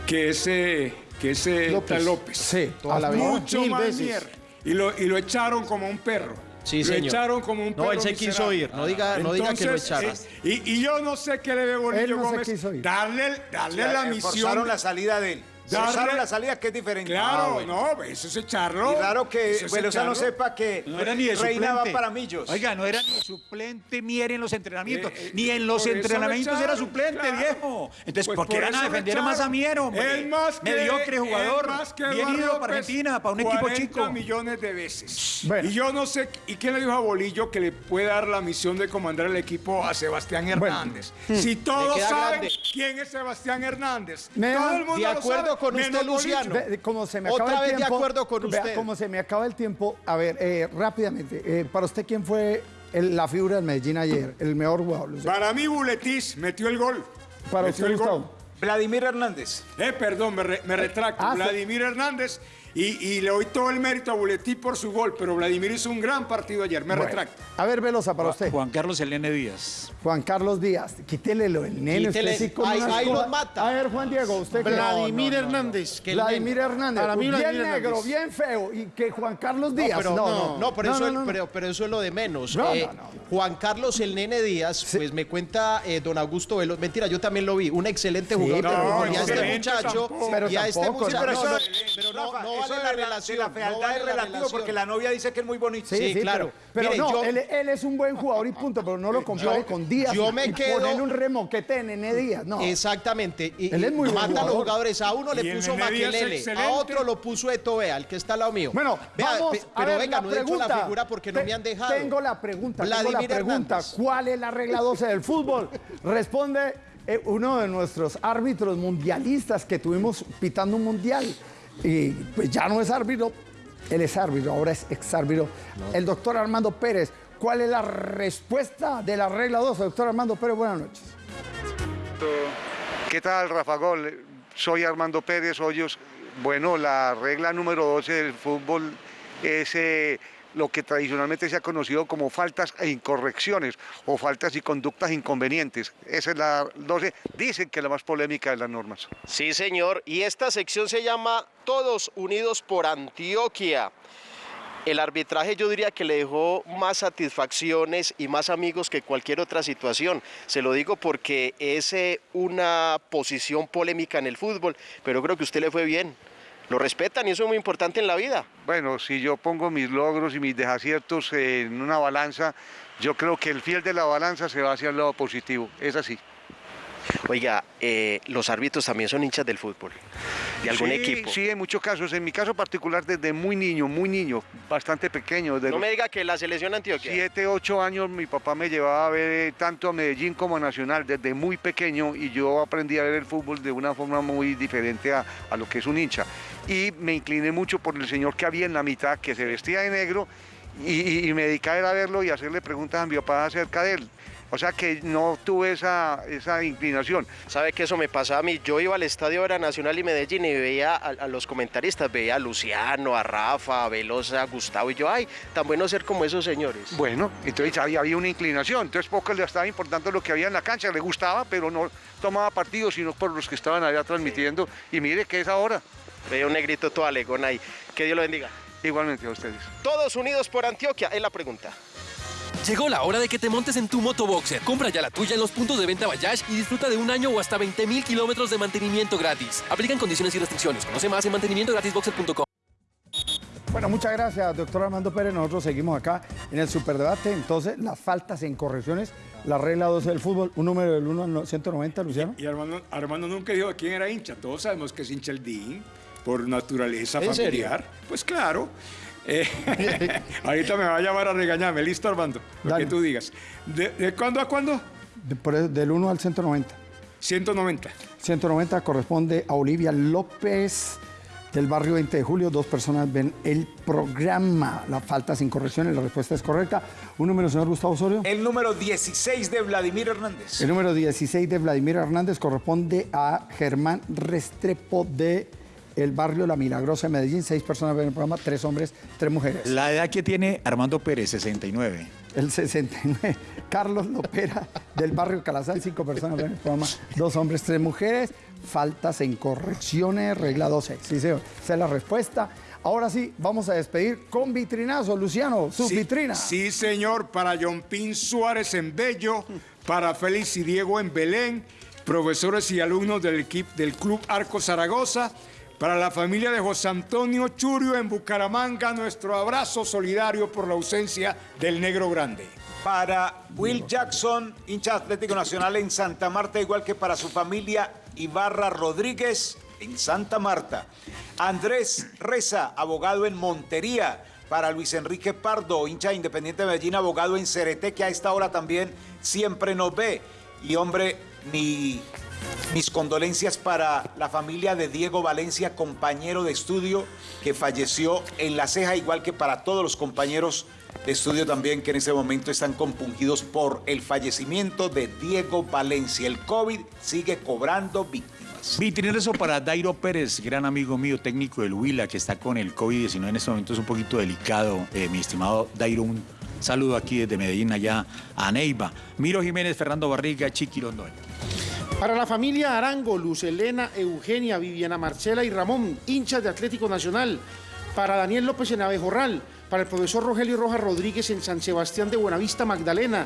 [SPEAKER 4] que ese, que ese
[SPEAKER 7] López.
[SPEAKER 4] tal López.
[SPEAKER 2] Sí,
[SPEAKER 7] toda la vida.
[SPEAKER 4] Mucho
[SPEAKER 7] Mil
[SPEAKER 4] más
[SPEAKER 7] veces.
[SPEAKER 4] Mier. Y lo, y lo echaron como un perro.
[SPEAKER 9] Sí,
[SPEAKER 4] lo
[SPEAKER 9] señor.
[SPEAKER 4] echaron como un
[SPEAKER 9] No, él se quiso
[SPEAKER 4] miserable.
[SPEAKER 9] ir. No diga- no diga que lo
[SPEAKER 4] Entonces,
[SPEAKER 9] echaron.
[SPEAKER 4] eh, y, y yo no sé qué le ve Bolillo
[SPEAKER 2] Él no se
[SPEAKER 4] Gómez.
[SPEAKER 2] quiso ir.
[SPEAKER 4] Darle, darle la misión.
[SPEAKER 5] Forzaron la salida de él.
[SPEAKER 4] Darle-
[SPEAKER 5] Forzaron la salida que es diferente.
[SPEAKER 4] Claro,
[SPEAKER 5] Ah, bueno.
[SPEAKER 4] no, eso es echarlo.
[SPEAKER 5] Y raro que
[SPEAKER 4] es
[SPEAKER 5] Velosa no sepa que
[SPEAKER 8] No era ni de
[SPEAKER 5] Reina
[SPEAKER 8] suplente.
[SPEAKER 5] va para Millos.
[SPEAKER 8] Oiga, no era ni suplente Mier en los entrenamientos.
[SPEAKER 4] Eh, eh,
[SPEAKER 8] ni en los
[SPEAKER 4] lo
[SPEAKER 8] entrenamientos era
[SPEAKER 4] echaron,
[SPEAKER 8] suplente,
[SPEAKER 4] claro.
[SPEAKER 8] viejo. Entonces,
[SPEAKER 4] Pues
[SPEAKER 8] ¿por qué van a defender más a Mier, hombre?
[SPEAKER 4] Es más que,
[SPEAKER 8] Mediocre jugador.
[SPEAKER 4] más que
[SPEAKER 8] bien ido para Argentina, para un equipo
[SPEAKER 4] 40
[SPEAKER 8] chico.
[SPEAKER 4] millones de veces.
[SPEAKER 2] Bueno.
[SPEAKER 4] Y yo no sé, ¿y quién le dijo a Bolillo que le puede dar la misión de comandar el equipo a Sebastián Hernández? Si todos saben
[SPEAKER 9] grande.
[SPEAKER 4] quién es Sebastián Hernández. Todo el mundo
[SPEAKER 9] De
[SPEAKER 4] lo
[SPEAKER 9] acuerdo con usted. Luciano.
[SPEAKER 2] Ve- como se me
[SPEAKER 9] Otra
[SPEAKER 2] acaba el
[SPEAKER 9] vez de
[SPEAKER 2] tiempo,
[SPEAKER 9] acuerdo con
[SPEAKER 2] vea,
[SPEAKER 9] usted.
[SPEAKER 2] como se me acaba el tiempo, a ver, eh, rápidamente, eh, para usted, ¿quién fue el- la figura del Medellín ayer? El mejor jugador. Luciano?
[SPEAKER 4] Para mí, Buletis metió el gol.
[SPEAKER 2] Para
[SPEAKER 4] Metió
[SPEAKER 2] usted,
[SPEAKER 4] el gol.
[SPEAKER 5] Vladimir Hernández.
[SPEAKER 4] Eh, perdón, me, re- me retracto.
[SPEAKER 2] ah, sí.
[SPEAKER 4] Vladimir Hernández. Y, y le doy todo el mérito a Buletí por su gol, pero Vladimir hizo un gran partido ayer. Me
[SPEAKER 2] Bueno,
[SPEAKER 4] retracto.
[SPEAKER 2] A ver, Velosa, para usted.
[SPEAKER 8] Juan Carlos Elene Díaz.
[SPEAKER 2] Juan Carlos Díaz, quítele lo del nene.
[SPEAKER 9] Quítele-
[SPEAKER 2] sí
[SPEAKER 9] ahí- ahí los mata.
[SPEAKER 2] A ver, Juan Diego, usted que-
[SPEAKER 7] Vladimir
[SPEAKER 2] No, no.
[SPEAKER 7] Hernández.
[SPEAKER 9] Que el
[SPEAKER 2] Vladimir Hernández.
[SPEAKER 7] Para mí,
[SPEAKER 2] bien
[SPEAKER 7] Vladimir
[SPEAKER 2] negro,
[SPEAKER 7] Hernández.
[SPEAKER 2] bien feo. Y que Juan Carlos Díaz.
[SPEAKER 9] pero,
[SPEAKER 2] no,
[SPEAKER 9] no,
[SPEAKER 2] no.
[SPEAKER 9] pero,
[SPEAKER 2] No,
[SPEAKER 9] eso. Pero, pero eso es lo de menos.
[SPEAKER 2] No,
[SPEAKER 9] Eh,
[SPEAKER 2] no, no.
[SPEAKER 9] Juan Carlos el Nene Díaz, pues me cuenta eh, don Augusto Veloz. Mentira, yo también lo vi. Un excelente
[SPEAKER 2] Sí,
[SPEAKER 9] jugador. y a este muchacho, y a este muchacho.
[SPEAKER 2] pero
[SPEAKER 9] no, no,
[SPEAKER 5] eso- de
[SPEAKER 9] la relación.
[SPEAKER 5] la
[SPEAKER 9] no
[SPEAKER 5] fealdad
[SPEAKER 9] vale
[SPEAKER 5] es
[SPEAKER 9] la
[SPEAKER 5] relativo porque la novia dice que es muy bonito.
[SPEAKER 2] Sí,
[SPEAKER 9] Sí,
[SPEAKER 2] sí,
[SPEAKER 9] claro.
[SPEAKER 2] Pero, pero
[SPEAKER 9] Mire,
[SPEAKER 2] no,
[SPEAKER 9] yo-
[SPEAKER 2] él, él es un buen jugador y punto, pero no lo compare con Díaz.
[SPEAKER 9] yo me
[SPEAKER 2] y
[SPEAKER 9] quedo-
[SPEAKER 2] Ponerle un remoquete en Nene Díaz, no.
[SPEAKER 9] Exactamente. Y,
[SPEAKER 2] Él es muy
[SPEAKER 9] mata a los
[SPEAKER 2] jugador.
[SPEAKER 9] jugadores. A uno
[SPEAKER 4] Y
[SPEAKER 9] le puso Maquelele, a otro lo puso Etovea, el que está al lado mío.
[SPEAKER 2] Bueno,
[SPEAKER 9] Vea,
[SPEAKER 2] vamos
[SPEAKER 9] pe-
[SPEAKER 2] a
[SPEAKER 9] pero
[SPEAKER 2] ver
[SPEAKER 9] venga,
[SPEAKER 2] la
[SPEAKER 9] no he hecho
[SPEAKER 2] pregunta.
[SPEAKER 9] la figura porque no
[SPEAKER 2] Te-
[SPEAKER 9] me han dejado.
[SPEAKER 2] Tengo la pregunta, tengo la pregunta.
[SPEAKER 9] Hernández.
[SPEAKER 2] ¿Cuál es la regla 12 del fútbol? Responde eh, uno de nuestros árbitros mundialistas que tuvimos pitando un mundial. Y pues ya no es árbitro, él es árbitro, ahora es exárbitro. El doctor Armando Pérez. ¿Cuál es la respuesta de la regla 12? Doctor Armando Pérez, buenas noches.
[SPEAKER 16] ¿Qué tal, Rafa Gol? Soy Armando Pérez Hoyos. Bueno, la regla número 12 del fútbol es eh, lo que tradicionalmente se ha conocido como faltas e incorrecciones o faltas y conductas inconvenientes. Esa es la 12. Dicen que la más polémica de las normas.
[SPEAKER 9] Sí, señor. Y esta sección se llama Todos Unidos por Antioquia. El arbitraje yo diría que le dejó más satisfacciones y más amigos que cualquier otra situación. Se lo digo porque es eh, una posición polémica en el fútbol, pero creo que usted le fue bien. Lo respetan y eso es muy importante en la vida.
[SPEAKER 16] Bueno, si yo pongo mis logros y mis desaciertos en una balanza, yo creo que el fiel de la balanza se va hacia el lado positivo. Es así.
[SPEAKER 9] Oiga, eh, los árbitros también son hinchas del fútbol, de algún
[SPEAKER 16] sí,
[SPEAKER 9] equipo.
[SPEAKER 16] Sí, en muchos casos. En mi caso particular, desde muy niño, muy niño, bastante pequeño.
[SPEAKER 9] no me diga que la selección Antioquia.
[SPEAKER 16] Siete, ocho años mi papá me llevaba a ver tanto a Medellín como a Nacional desde muy pequeño y yo aprendí a ver el fútbol de una forma muy diferente a, a lo que es un hincha. Y me incliné mucho por el señor que había en la mitad, que se vestía de negro y, y me dedicaba a verlo y a hacerle preguntas a mi papá acerca de él. O sea que no tuve esa, esa inclinación.
[SPEAKER 9] ¿Sabe que eso me pasaba a mí? Yo iba al estadio era Nacional y Medellín y veía a, a, los comentaristas, veía a Luciano, a Rafa, a Velosa, a Gustavo y yo, ay, tan bueno ser como esos señores.
[SPEAKER 16] Bueno, entonces había, había una inclinación, entonces poco le estaba importando lo que había en la cancha, le gustaba, pero no tomaba partido, sino por los que estaban allá transmitiendo. Sí. Y mire que es ahora.
[SPEAKER 9] Veía un negrito todo alegón ahí. Que Dios lo bendiga.
[SPEAKER 16] Igualmente a ustedes.
[SPEAKER 9] Todos unidos por Antioquia, es la pregunta.
[SPEAKER 1] Llegó la hora de que te montes en tu motoboxer. Compra ya la tuya en los puntos de venta Bayash y disfruta de un año o hasta 20 mil kilómetros de mantenimiento gratis. Aplican condiciones y restricciones. Conoce más en mantenimientogratisboxer.com.
[SPEAKER 2] Bueno, muchas gracias, doctor Armando Pérez. Nosotros seguimos acá en el superdebate. Entonces, las faltas en correcciones, la regla 12 del fútbol, un número del 1 al 190, Luciano.
[SPEAKER 4] Y, y Armando, Armando, nunca dijo de quién era hincha. Todos sabemos que es hincha el DIN, por naturaleza
[SPEAKER 2] ¿En
[SPEAKER 4] familiar.
[SPEAKER 2] serio?
[SPEAKER 4] Pues claro. Eh, ahorita me va a llamar a regañarme. Listo, Armando. Lo
[SPEAKER 2] Dale.
[SPEAKER 4] que tú digas. ¿De, de cuándo a cuándo?
[SPEAKER 2] De- por del 1 al 190.
[SPEAKER 4] 190.
[SPEAKER 2] 190 corresponde a Olivia López del barrio 20 de julio. Dos personas ven el programa. La falta sin correcciones, la respuesta es correcta. Un número, señor Gustavo Osorio.
[SPEAKER 5] El número 16 de Vladimir Hernández.
[SPEAKER 2] El número 16 de Vladimir Hernández corresponde a Germán Restrepo de el barrio La Milagrosa de Medellín. Seis personas ven el programa, tres hombres, tres mujeres.
[SPEAKER 8] La edad que tiene Armando Pérez, 69.
[SPEAKER 2] El 69. Carlos Lopera del barrio Calazán, cinco personas ven el programa, dos hombres, tres mujeres. Faltas en correcciones, regla 12. Sí, señor. Esa es la respuesta. Ahora sí, vamos a despedir con vitrinazo. Luciano, su
[SPEAKER 4] Sí,
[SPEAKER 2] vitrina.
[SPEAKER 4] Sí, señor, para John Pin Suárez en Bello, para Félix y Diego en Belén, profesores y alumnos del equipo del Club Arco Zaragoza, para la familia de José Antonio Churio en Bucaramanga, nuestro abrazo solidario por la ausencia del Negro Grande.
[SPEAKER 5] Para Will Jackson, hincha Atlético Nacional en Santa Marta, igual que para su familia Ibarra Rodríguez en Santa Marta. Andrés Reza, abogado en Montería. Para Luis Enrique Pardo, hincha de Independiente de Medellín, abogado en Cereté, que a esta hora también siempre nos ve. Y hombre, mi, mis condolencias para la familia de Diego Valencia, compañero de estudio que falleció en la ceja, igual que para todos los compañeros de estudio también que en ese momento están compungidos por el fallecimiento de Diego Valencia. El COVID sigue cobrando víctimas.
[SPEAKER 8] Vitrinazo para Dairo Pérez, gran amigo mío, técnico del Huila, que está con el COVID-19 en este momento, es un poquito delicado. Eh, mi estimado Dairo, un saludo aquí desde Medellín, allá a Neiva. Miro Jiménez, Fernando Barriga, Chiqui Londoño.
[SPEAKER 7] Para la familia Arango, Luz Elena, Eugenia, Viviana Marcela y Ramón, hinchas de Atlético Nacional. Para Daniel López en Abejorral. Para el profesor Rogelio Rojas Rodríguez en San Sebastián de Buenavista, Magdalena.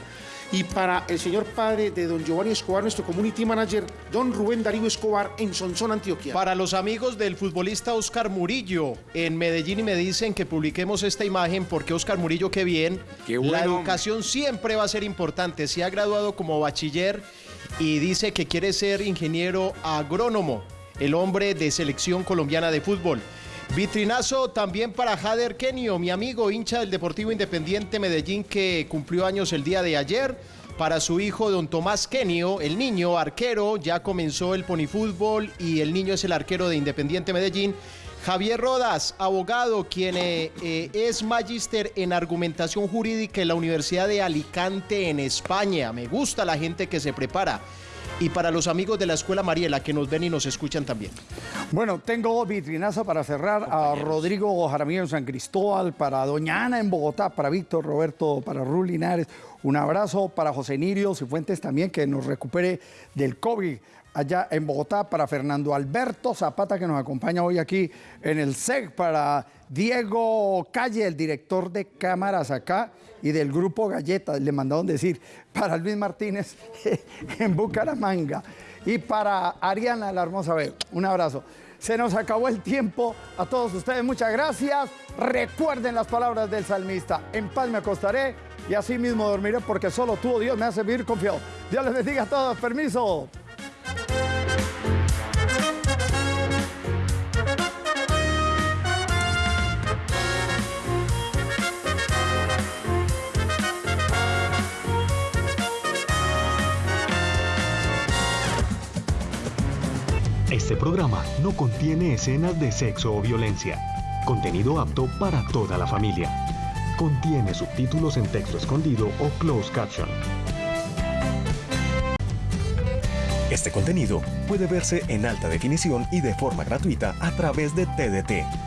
[SPEAKER 7] Y para el señor padre de don Giovanni Escobar, nuestro community manager, don Rubén Darío Escobar en Sonsón, Antioquia.
[SPEAKER 9] Para los amigos del futbolista Oscar Murillo en Medellín y me dicen que publiquemos esta imagen porque Oscar Murillo, qué bien.
[SPEAKER 4] Qué buen
[SPEAKER 9] La educación siempre va a ser importante. Se ha graduado como bachiller y dice que quiere ser ingeniero agrónomo, el hombre de selección colombiana de fútbol. Vitrinazo también para Jader Kenio, mi amigo hincha del Deportivo Independiente Medellín que cumplió años el día de ayer. Para su hijo, don Tomás Kenio, el niño arquero, ya comenzó el ponifútbol y el niño es el arquero de Independiente Medellín. Javier Rodas, abogado, quien eh, eh, es magíster en argumentación jurídica en la Universidad de Alicante en España. Me gusta la gente que se prepara. Y para los amigos de la Escuela Mariela que nos ven y nos escuchan también.
[SPEAKER 2] Bueno, tengo vitrinazo para cerrar a Rodrigo Jaramillo en San Cristóbal, para Doña Ana en Bogotá, para Víctor Roberto, para Rul Linares. Un abrazo para José Nirio Cifuentes también, que nos recupere del COVID allá en Bogotá, para Fernando Alberto Zapata, que nos acompaña hoy aquí en el SEC, para Diego Calle, el director de cámaras acá y del grupo Galleta, le mandaron decir, para Luis Martínez en Bucaramanga y para Ariana la Hermosa B. Un abrazo. Se nos acabó el tiempo. A todos ustedes, muchas gracias. Recuerden las palabras del salmista. En paz me acostaré y así mismo dormiré porque solo tú, oh Dios, me hace vivir confiado. Dios les bendiga a todos. Permiso.
[SPEAKER 17] Este programa no contiene escenas de sexo o violencia. Contenido apto para toda la familia. Contiene subtítulos en texto escondido o closed caption. Este contenido puede verse en alta definición y de forma gratuita a través de TDT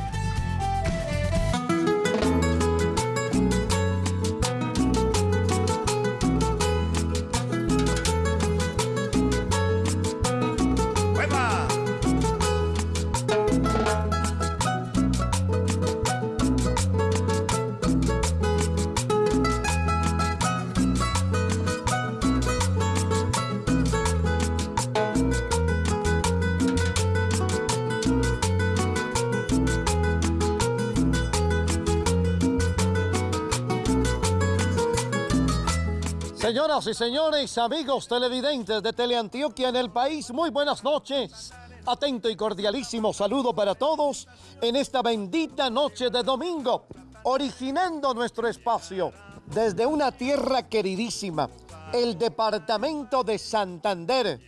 [SPEAKER 18] Y señores, amigos televidentes de Teleantioquia en el país, muy buenas noches. Atento y cordialísimo saludo para todos en esta bendita noche de domingo, originando nuestro espacio desde una tierra queridísima, el departamento de Santander,